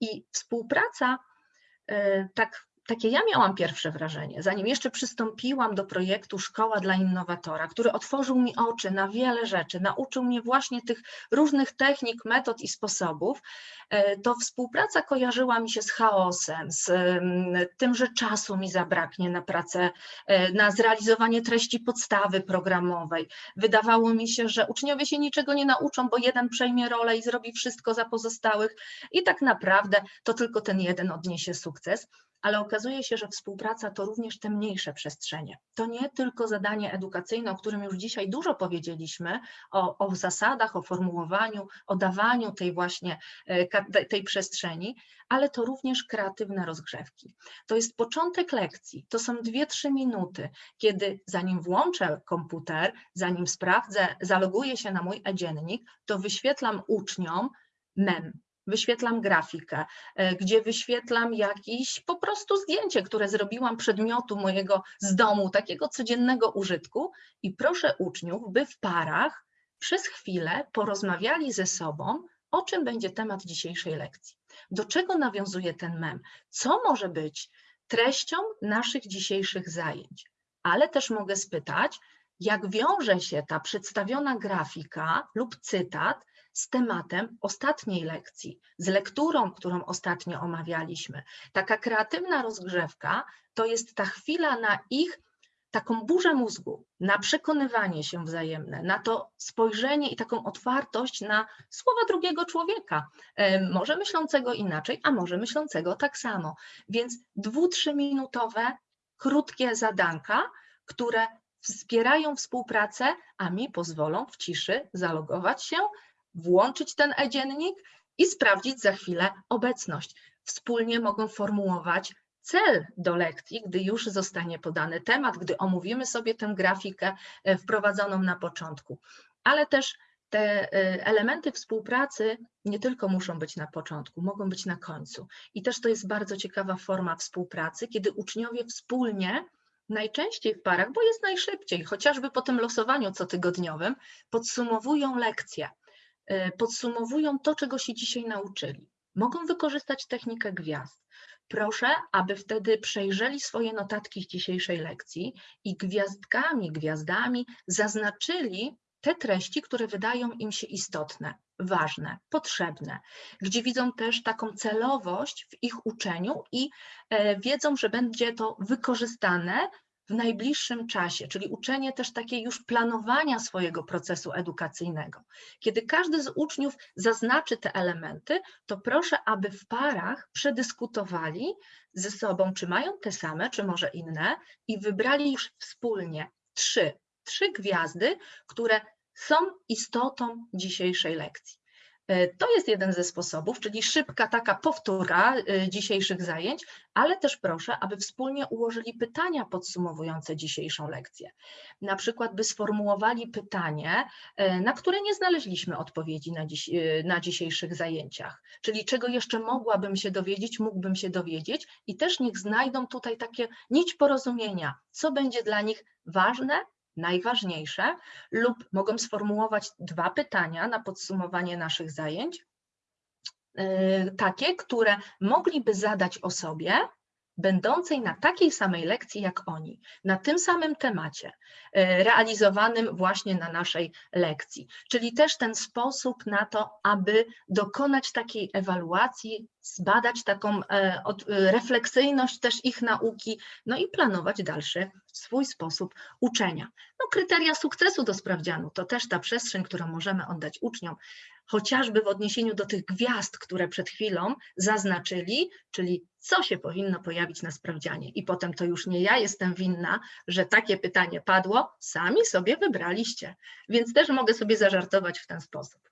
I współpraca, y, tak takie ja miałam pierwsze wrażenie, zanim jeszcze przystąpiłam do projektu Szkoła dla Innowatora, który otworzył mi oczy na wiele rzeczy, nauczył mnie właśnie tych różnych technik, metod i sposobów, e, to współpraca kojarzyła mi się z chaosem, z mm, tym, że czasu mi zabraknie na pracę, e, na zrealizowanie treści podstawy programowej. Wydawało mi się, że uczniowie się niczego nie nauczą, bo jeden przejmie rolę i zrobi wszystko za pozostałych i tak naprawdę to tylko ten jeden odniesie sukces ale okazuje się, że współpraca to również te mniejsze przestrzenie. To nie tylko zadanie edukacyjne, o którym już dzisiaj dużo powiedzieliśmy, o, o zasadach, o formułowaniu, o dawaniu tej właśnie e, tej przestrzeni, ale to również kreatywne rozgrzewki. To jest początek lekcji, to są 2-3 minuty, kiedy zanim włączę komputer, zanim sprawdzę, zaloguję się na mój e-dziennik, to wyświetlam uczniom mem, wyświetlam grafikę, e, gdzie wyświetlam jakieś po prostu zdjęcie, które zrobiłam przedmiotu mojego z domu, takiego codziennego użytku i proszę uczniów, by w parach przez chwilę porozmawiali ze sobą, o czym będzie temat dzisiejszej lekcji. Do czego nawiązuje ten mem? Co może być treścią naszych dzisiejszych zajęć? Ale też mogę spytać, jak wiąże się ta przedstawiona grafika lub cytat z tematem ostatniej lekcji, z lekturą, którą ostatnio omawialiśmy. Taka kreatywna rozgrzewka to jest ta chwila na ich taką burzę mózgu, na przekonywanie się wzajemne, na to spojrzenie i taką otwartość na słowa drugiego człowieka, e, może myślącego inaczej, a może myślącego tak samo. Więc dwu, trzyminutowe, krótkie zadanka, które wspierają współpracę, a mi pozwolą w ciszy zalogować się, włączyć ten e-dziennik i sprawdzić za chwilę obecność. Wspólnie mogą formułować cel do lekcji, gdy już zostanie podany temat, gdy omówimy sobie tę grafikę e, wprowadzoną na początku. Ale też te e, elementy współpracy nie tylko muszą być na początku, mogą być na końcu. I też to jest bardzo ciekawa forma współpracy, kiedy uczniowie wspólnie najczęściej w parach, bo jest najszybciej, chociażby po tym losowaniu cotygodniowym, podsumowują lekcje, podsumowują to, czego się dzisiaj nauczyli. Mogą wykorzystać technikę gwiazd. Proszę, aby wtedy przejrzeli swoje notatki z dzisiejszej lekcji i gwiazdkami, gwiazdami zaznaczyli te treści, które wydają im się istotne, ważne, potrzebne, gdzie widzą też taką celowość w ich uczeniu i e, wiedzą, że będzie to wykorzystane w najbliższym czasie, czyli uczenie też takiej już planowania swojego procesu edukacyjnego. Kiedy każdy z uczniów zaznaczy te elementy, to proszę, aby w parach przedyskutowali ze sobą, czy mają te same, czy może inne, i wybrali już wspólnie trzy, trzy gwiazdy, które są istotą dzisiejszej lekcji. E, To jest jeden ze sposobów, czyli szybka taka powtóra e, dzisiejszych zajęć, ale też proszę, aby wspólnie ułożyli pytania podsumowujące dzisiejszą lekcję. Na przykład, by sformułowali pytanie, e, na które nie znaleźliśmy odpowiedzi na, dziś, na dzisiejszych zajęciach, czyli czego jeszcze mogłabym się dowiedzieć, mógłbym się dowiedzieć i też niech znajdą tutaj takie nić porozumienia, co będzie dla nich ważne, najważniejsze, lub mogą sformułować dwa pytania na podsumowanie naszych zajęć, yy, takie, które mogliby zadać osobie, będącej na takiej samej lekcji jak oni, na tym samym temacie, yy, realizowanym właśnie na naszej lekcji. Czyli też ten sposób na to, aby dokonać takiej ewaluacji, zbadać taką e, e, refleksyjność też ich nauki, no i planować dalszy swój sposób uczenia. No, kryteria sukcesu do sprawdzianu to też ta przestrzeń, którą możemy oddać uczniom, chociażby w odniesieniu do tych gwiazd, które przed chwilą zaznaczyli, czyli co się powinno pojawić na sprawdzianie. I potem to już nie ja jestem winna, że takie pytanie padło, sami sobie wybraliście. Więc też mogę sobie zażartować w ten sposób.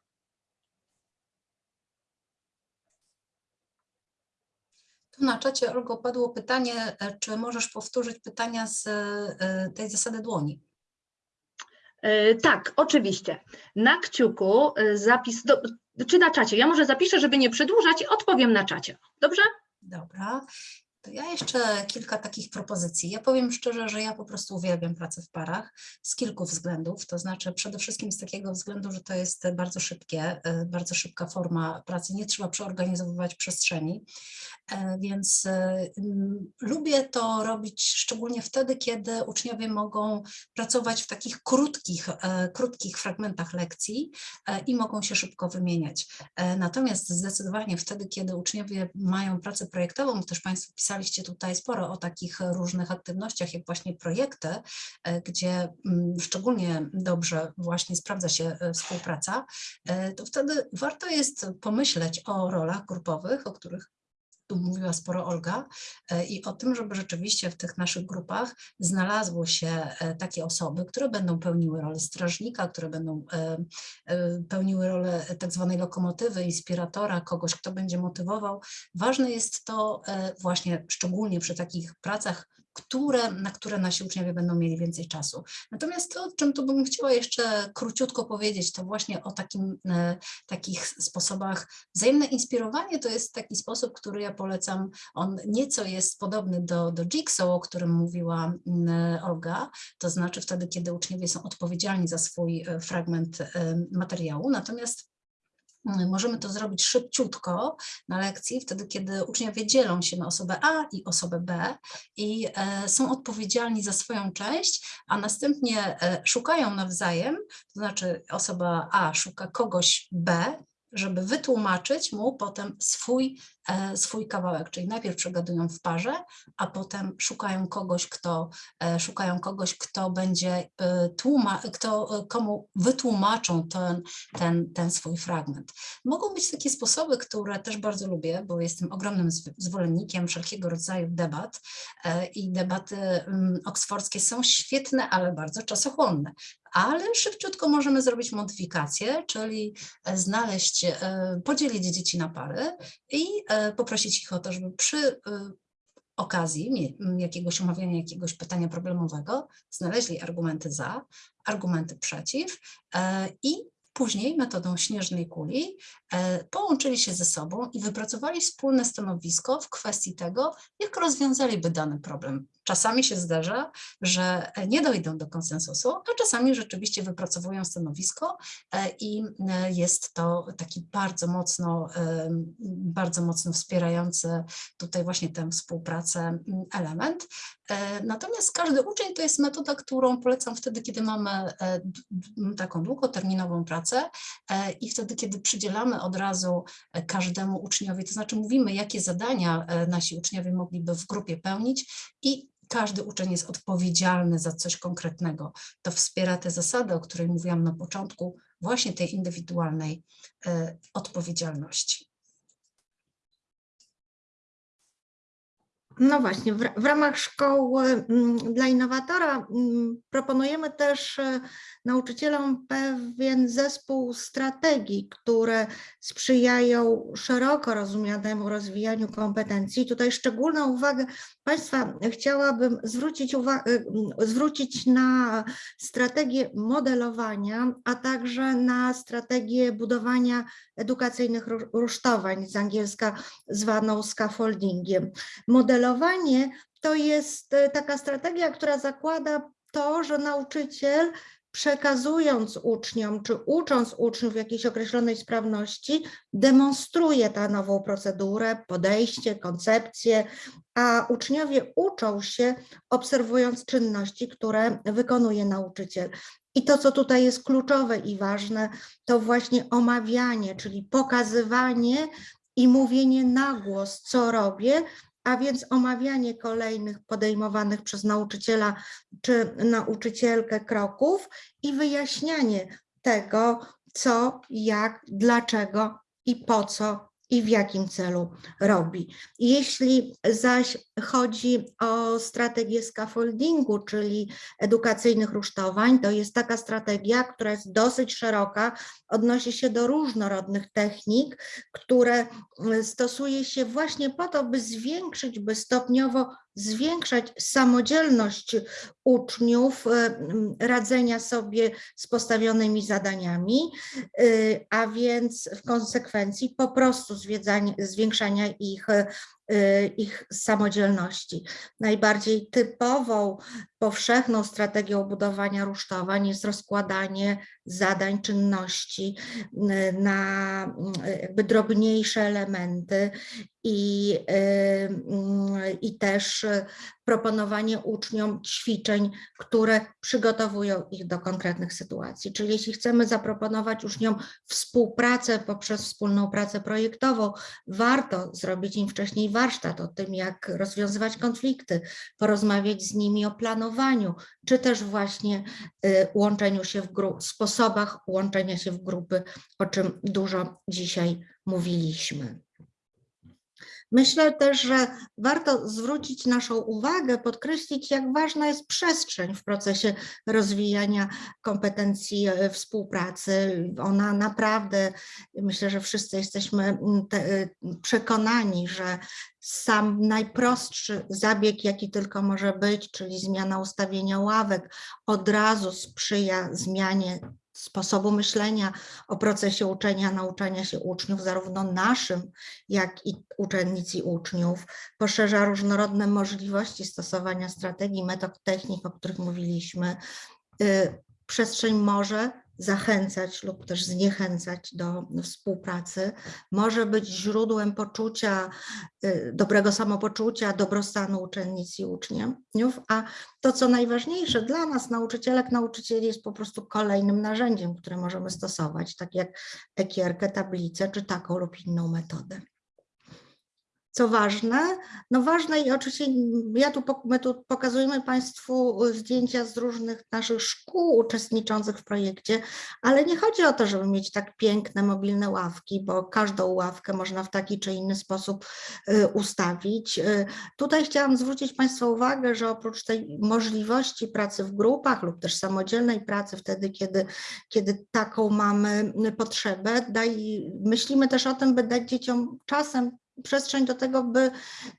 Tu na czacie, Olgo, padło pytanie, czy możesz powtórzyć pytania z e, tej zasady dłoni? E, Tak, oczywiście. Na kciuku e, zapis, do, czy na czacie? Ja może zapiszę, żeby nie przedłużać odpowiem na czacie. Dobrze? Dobra. To ja jeszcze kilka takich propozycji. Ja powiem szczerze, że ja po prostu uwielbiam pracę w parach z kilku względów. To znaczy przede wszystkim z takiego względu, że to jest bardzo szybkie, e, bardzo szybka forma pracy. Nie trzeba przeorganizowywać przestrzeni. E, Więc e, lubię to robić szczególnie wtedy, kiedy uczniowie mogą pracować w takich krótkich, krótkich fragmentach lekcji i mogą się szybko wymieniać. Natomiast zdecydowanie wtedy, kiedy uczniowie mają pracę projektową, też Państwo pisaliście tutaj sporo o takich różnych aktywnościach, jak właśnie projekty, e, gdzie mm, szczególnie dobrze właśnie sprawdza się e, współpraca, e, to wtedy warto jest pomyśleć o rolach grupowych, o których tu mówiła sporo Olga, e, i o tym, żeby rzeczywiście w tych naszych grupach znalazło się e, takie osoby, które będą pełniły rolę strażnika, które będą e, pełniły rolę tak zwanej lokomotywy, inspiratora, kogoś, kto będzie motywował. Ważne jest to właśnie szczególnie przy takich pracach, które, na które nasi uczniowie będą mieli więcej czasu. Natomiast to, o czym tu bym chciała jeszcze króciutko powiedzieć, to właśnie o takim, e, takich sposobach. Wzajemne inspirowanie to jest taki sposób, który ja polecam. On nieco jest podobny do, do Jigsaw, o którym mówiła mm, Olga, to znaczy wtedy, kiedy uczniowie są odpowiedzialni za swój e, fragment e, materiału, natomiast Możemy to zrobić szybciutko na lekcji, wtedy kiedy uczniowie dzielą się na osobę A i osobę B i e, są odpowiedzialni za swoją część, a następnie e, szukają nawzajem, to znaczy osoba A szuka kogoś B, żeby wytłumaczyć mu potem swój, e, swój kawałek, czyli najpierw przegadują w parze, a potem szukają kogoś, kto, e, szukają kogoś, kto będzie e, tłuma, kto, komu wytłumaczą ten, ten, ten swój fragment. Mogą być takie sposoby, które też bardzo lubię, bo jestem ogromnym zw- zwolennikiem wszelkiego rodzaju debat i debaty mm, oksfordzkie są świetne, ale bardzo czasochłonne. Ale szybciutko możemy zrobić modyfikację, czyli e, znaleźć, e, podzielić dzieci na pary i e, poprosić ich o to, żeby przy okazji jakiegoś omawiania jakiegoś pytania problemowego znaleźli argumenty za, argumenty przeciw i później metodą śnieżnej kuli połączyli się ze sobą i wypracowali wspólne stanowisko w kwestii tego, jak rozwiązaliby dany problem. Czasami się zdarza, że e, nie dojdą do konsensusu, a czasami rzeczywiście wypracowują stanowisko e, i e, jest to taki bardzo mocno, bardzo mocno wspierający tutaj właśnie tę współpracę m, element. Natomiast każdy uczeń to jest metoda, którą polecam wtedy, kiedy mamy taką długoterminową pracę i wtedy, kiedy przydzielamy od razu każdemu uczniowi, to znaczy mówimy, jakie zadania nasi uczniowie mogliby w grupie pełnić i każdy uczeń jest odpowiedzialny za coś konkretnego. To wspiera tę zasadę, o której mówiłam na początku, właśnie tej indywidualnej e, odpowiedzialności. No właśnie, w, w ramach szkoły mm, dla innowatora mm, proponujemy też e, nauczycielom pewien zespół strategii, które sprzyjają szeroko rozumianemu rozwijaniu kompetencji. Tutaj szczególną uwagę Państwa chciałabym zwrócić, y, mm, zwrócić na strategię modelowania, a także na strategię budowania edukacyjnych ru- rusztowań, z angielska zwaną scaffoldingiem. Modelowanie to jest e, taka strategia, która zakłada to, że nauczyciel przekazując uczniom czy ucząc uczniów jakiejś określonej sprawności, demonstruje tę nową procedurę, podejście, koncepcję, a uczniowie uczą się obserwując czynności, które wykonuje nauczyciel. I to, co tutaj jest kluczowe i ważne, to właśnie omawianie, czyli pokazywanie i mówienie na głos, co robię, a więc omawianie kolejnych podejmowanych przez nauczyciela czy nauczycielkę kroków i wyjaśnianie tego, co, jak, dlaczego i po co i w jakim celu robi. Jeśli zaś chodzi o strategię scaffoldingu, czyli edukacyjnych rusztowań, to jest taka strategia, która jest dosyć szeroka, odnosi się do różnorodnych technik, które stosuje się właśnie po to, by zwiększyć, by stopniowo zwiększać samodzielność uczniów, mm, radzenia sobie z postawionymi zadaniami, y, a więc w konsekwencji po prostu zwiększania ich, y, ich samodzielności. Najbardziej typową, powszechną strategią budowania rusztowań jest rozkładanie zadań, czynności y, na y, jakby drobniejsze elementy i, y, mm, i też y, proponowanie uczniom ćwiczeń, które przygotowują ich do konkretnych sytuacji. Czyli jeśli chcemy zaproponować uczniom współpracę poprzez wspólną pracę projektową, warto zrobić im wcześniej warsztat o tym, jak rozwiązywać konflikty, porozmawiać z nimi o planowaniu, czy też właśnie y, łączeniu się w sposobach łączenia się w grupy, o czym dużo dzisiaj mówiliśmy. Myślę też, że warto zwrócić naszą uwagę, podkreślić, jak ważna jest przestrzeń w procesie rozwijania kompetencji e, współpracy. Ona naprawdę, myślę, że wszyscy jesteśmy mm, te, e, przekonani, że sam najprostszy zabieg, jaki tylko może być, czyli zmiana ustawienia ławek, od razu sprzyja zmianie sposobu myślenia o procesie uczenia, nauczania się uczniów, zarówno naszym, jak i uczennic i uczniów, poszerza różnorodne możliwości stosowania strategii, metod, technik, o których mówiliśmy. Y, Przestrzeń może zachęcać lub też zniechęcać do współpracy, może być źródłem poczucia, y, dobrego samopoczucia, dobrostanu uczennic i uczniów, a to, co najważniejsze dla nas, nauczycielek, nauczycieli, jest po prostu kolejnym narzędziem, które możemy stosować, tak jak ekierkę, tablicę, czy taką lub inną metodę. Co ważne, no ważne i oczywiście ja tu, my tu pokazujemy Państwu zdjęcia z różnych naszych szkół uczestniczących w projekcie, ale nie chodzi o to, żeby mieć tak piękne mobilne ławki, bo każdą ławkę można w taki czy inny sposób y, ustawić. Y, Tutaj chciałam zwrócić Państwa uwagę, że oprócz tej możliwości pracy w grupach lub też samodzielnej pracy wtedy, kiedy, kiedy taką mamy potrzebę, daj, myślimy też o tym, by dać dzieciom czasem przestrzeń do tego, by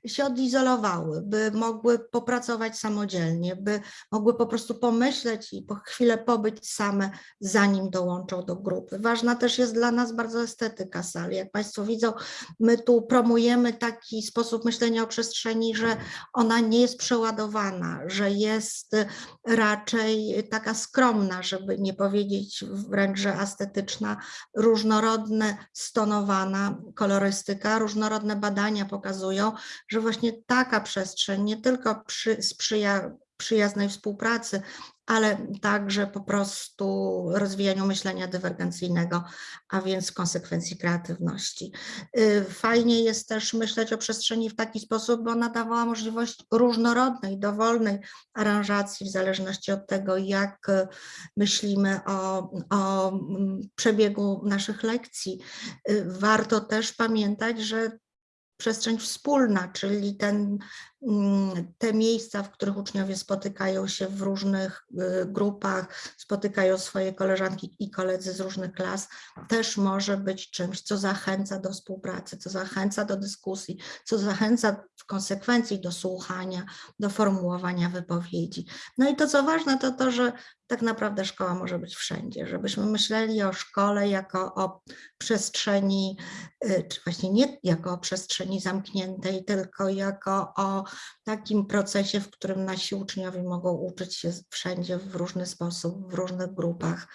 się odizolowały, by mogły popracować samodzielnie, by mogły po prostu pomyśleć i po chwilę pobyć same, zanim dołączą do grupy. Ważna też jest dla nas bardzo estetyka sali. Jak Państwo widzą, my tu promujemy taki sposób myślenia o przestrzeni, że ona nie jest przeładowana, że jest raczej taka skromna, żeby nie powiedzieć wręcz, że estetyczna, różnorodne, stonowana kolorystyka, różnorodne badania pokazują, że właśnie taka przestrzeń nie tylko przy, sprzyja przyjaznej współpracy, ale także po prostu rozwijaniu myślenia dywergencyjnego, a więc konsekwencji kreatywności. Y, Fajnie jest też myśleć o przestrzeni w taki sposób, bo ona dawała możliwość różnorodnej, dowolnej aranżacji w zależności od tego, jak y, myślimy o, o mm, przebiegu naszych lekcji. Y, Warto też pamiętać, że przestrzeń wspólna, czyli ten, te miejsca, w których uczniowie spotykają się w różnych y, grupach, spotykają swoje koleżanki i koledzy z różnych klas, też może być czymś, co zachęca do współpracy, co zachęca do dyskusji, co zachęca w konsekwencji do słuchania, do formułowania wypowiedzi. No i to, co ważne, to to, że tak naprawdę szkoła może być wszędzie, żebyśmy myśleli o szkole jako o przestrzeni, y, czy właśnie nie jako o przestrzeni zamkniętej, tylko jako o takim procesie, w którym nasi uczniowie mogą uczyć się wszędzie w różny sposób, w różnych grupach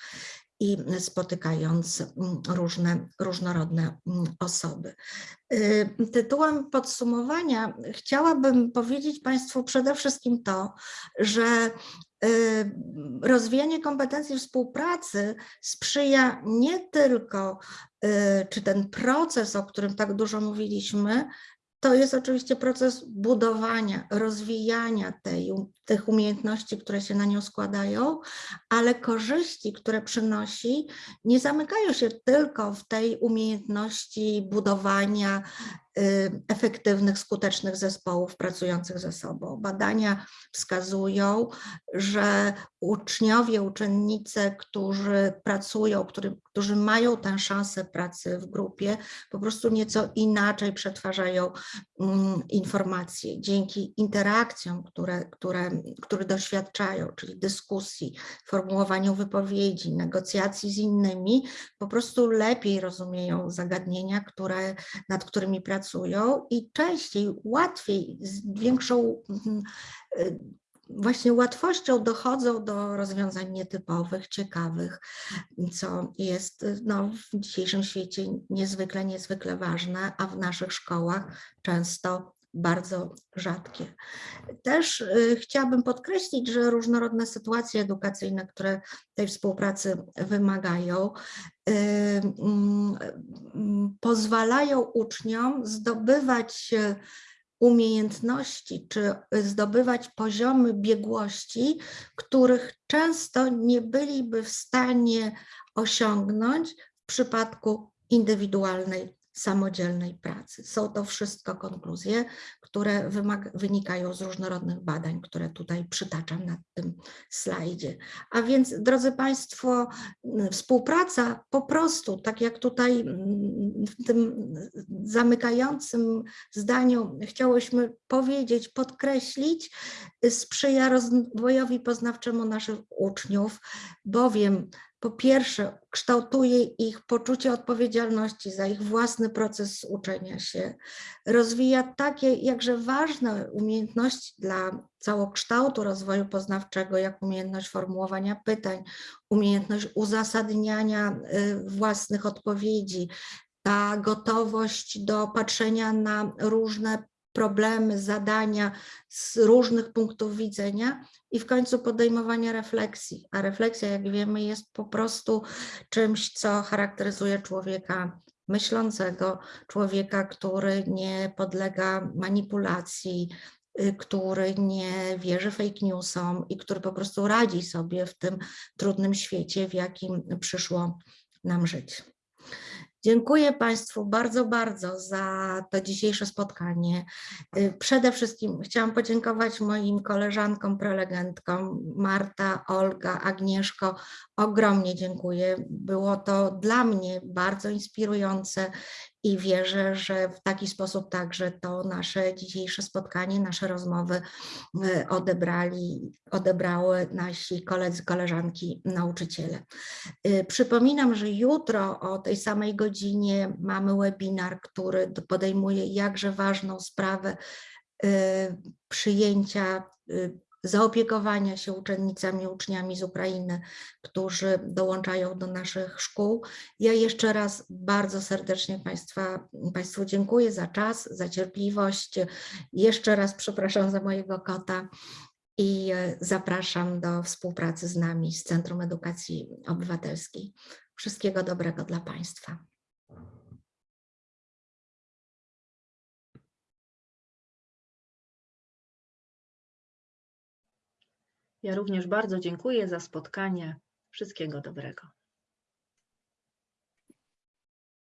i spotykając mm, różne, różnorodne mm, osoby. Y, Tytułem podsumowania chciałabym powiedzieć Państwu przede wszystkim to, że y, rozwijanie kompetencji współpracy sprzyja nie tylko, y, czy ten proces, o którym tak dużo mówiliśmy, to jest oczywiście proces budowania, rozwijania tej, tych umiejętności, które się na nią składają, ale korzyści, które przynosi, nie zamykają się tylko w tej umiejętności budowania y, efektywnych, skutecznych zespołów pracujących ze sobą. Badania wskazują, że uczniowie, uczennice, którzy pracują, którzy, którzy mają tę szansę pracy w grupie, po prostu nieco inaczej przetwarzają mm, informacje dzięki interakcjom, które, które, które doświadczają, czyli dyskusji, formułowaniu wypowiedzi, negocjacji z innymi, po prostu lepiej rozumieją zagadnienia, które, nad którymi pracują i częściej, łatwiej, z większą mm, y, właśnie łatwością dochodzą do rozwiązań nietypowych, ciekawych, co jest no, w dzisiejszym świecie niezwykle, niezwykle ważne, a w naszych szkołach często bardzo rzadkie. Też y, chciałabym podkreślić, że różnorodne sytuacje edukacyjne, które tej współpracy wymagają, y, mm, mm, pozwalają uczniom zdobywać y, umiejętności czy zdobywać poziomy biegłości, których często nie byliby w stanie osiągnąć w przypadku indywidualnej samodzielnej pracy. Są to wszystko konkluzje, które wynikają z różnorodnych badań, które tutaj przytaczam na tym slajdzie. A więc, drodzy Państwo, m, współpraca po prostu, tak jak tutaj mm, w tym zamykającym zdaniu chciałyśmy powiedzieć, podkreślić, y, sprzyja rozwojowi poznawczemu naszych uczniów, bowiem po pierwsze kształtuje ich poczucie odpowiedzialności za ich własny proces uczenia się, rozwija takie jakże ważne umiejętności dla całokształtu rozwoju poznawczego, jak umiejętność formułowania pytań, umiejętność uzasadniania y, własnych odpowiedzi, ta gotowość do patrzenia na różne problemy, zadania z różnych punktów widzenia i w końcu podejmowania refleksji. A refleksja, jak wiemy, jest po prostu czymś, co charakteryzuje człowieka myślącego, człowieka, który nie podlega manipulacji, y, który nie wierzy fake newsom i który po prostu radzi sobie w tym trudnym świecie, w jakim przyszło nam żyć. Dziękuję Państwu bardzo, bardzo za to dzisiejsze spotkanie. Y, Przede wszystkim chciałam podziękować moim koleżankom, prelegentkom, Marta, Olga, Agnieszko. Ogromnie dziękuję. Było to dla mnie bardzo inspirujące i wierzę, że w taki sposób także to nasze dzisiejsze spotkanie, nasze rozmowy y, odebrali, odebrały nasi koledzy, koleżanki, nauczyciele. Y, Przypominam, że jutro o tej samej godzinie mamy webinar, który podejmuje jakże ważną sprawę y, przyjęcia, zaopiekowania się uczennicami, uczniami z Ukrainy, którzy dołączają do naszych szkół. Ja jeszcze raz bardzo serdecznie Państwa, Państwu dziękuję za czas, za cierpliwość. Jeszcze raz przepraszam za mojego kota i e, zapraszam do współpracy z nami z Centrum Edukacji Obywatelskiej. Wszystkiego dobrego dla Państwa. Ja również bardzo dziękuję za spotkanie. Wszystkiego dobrego.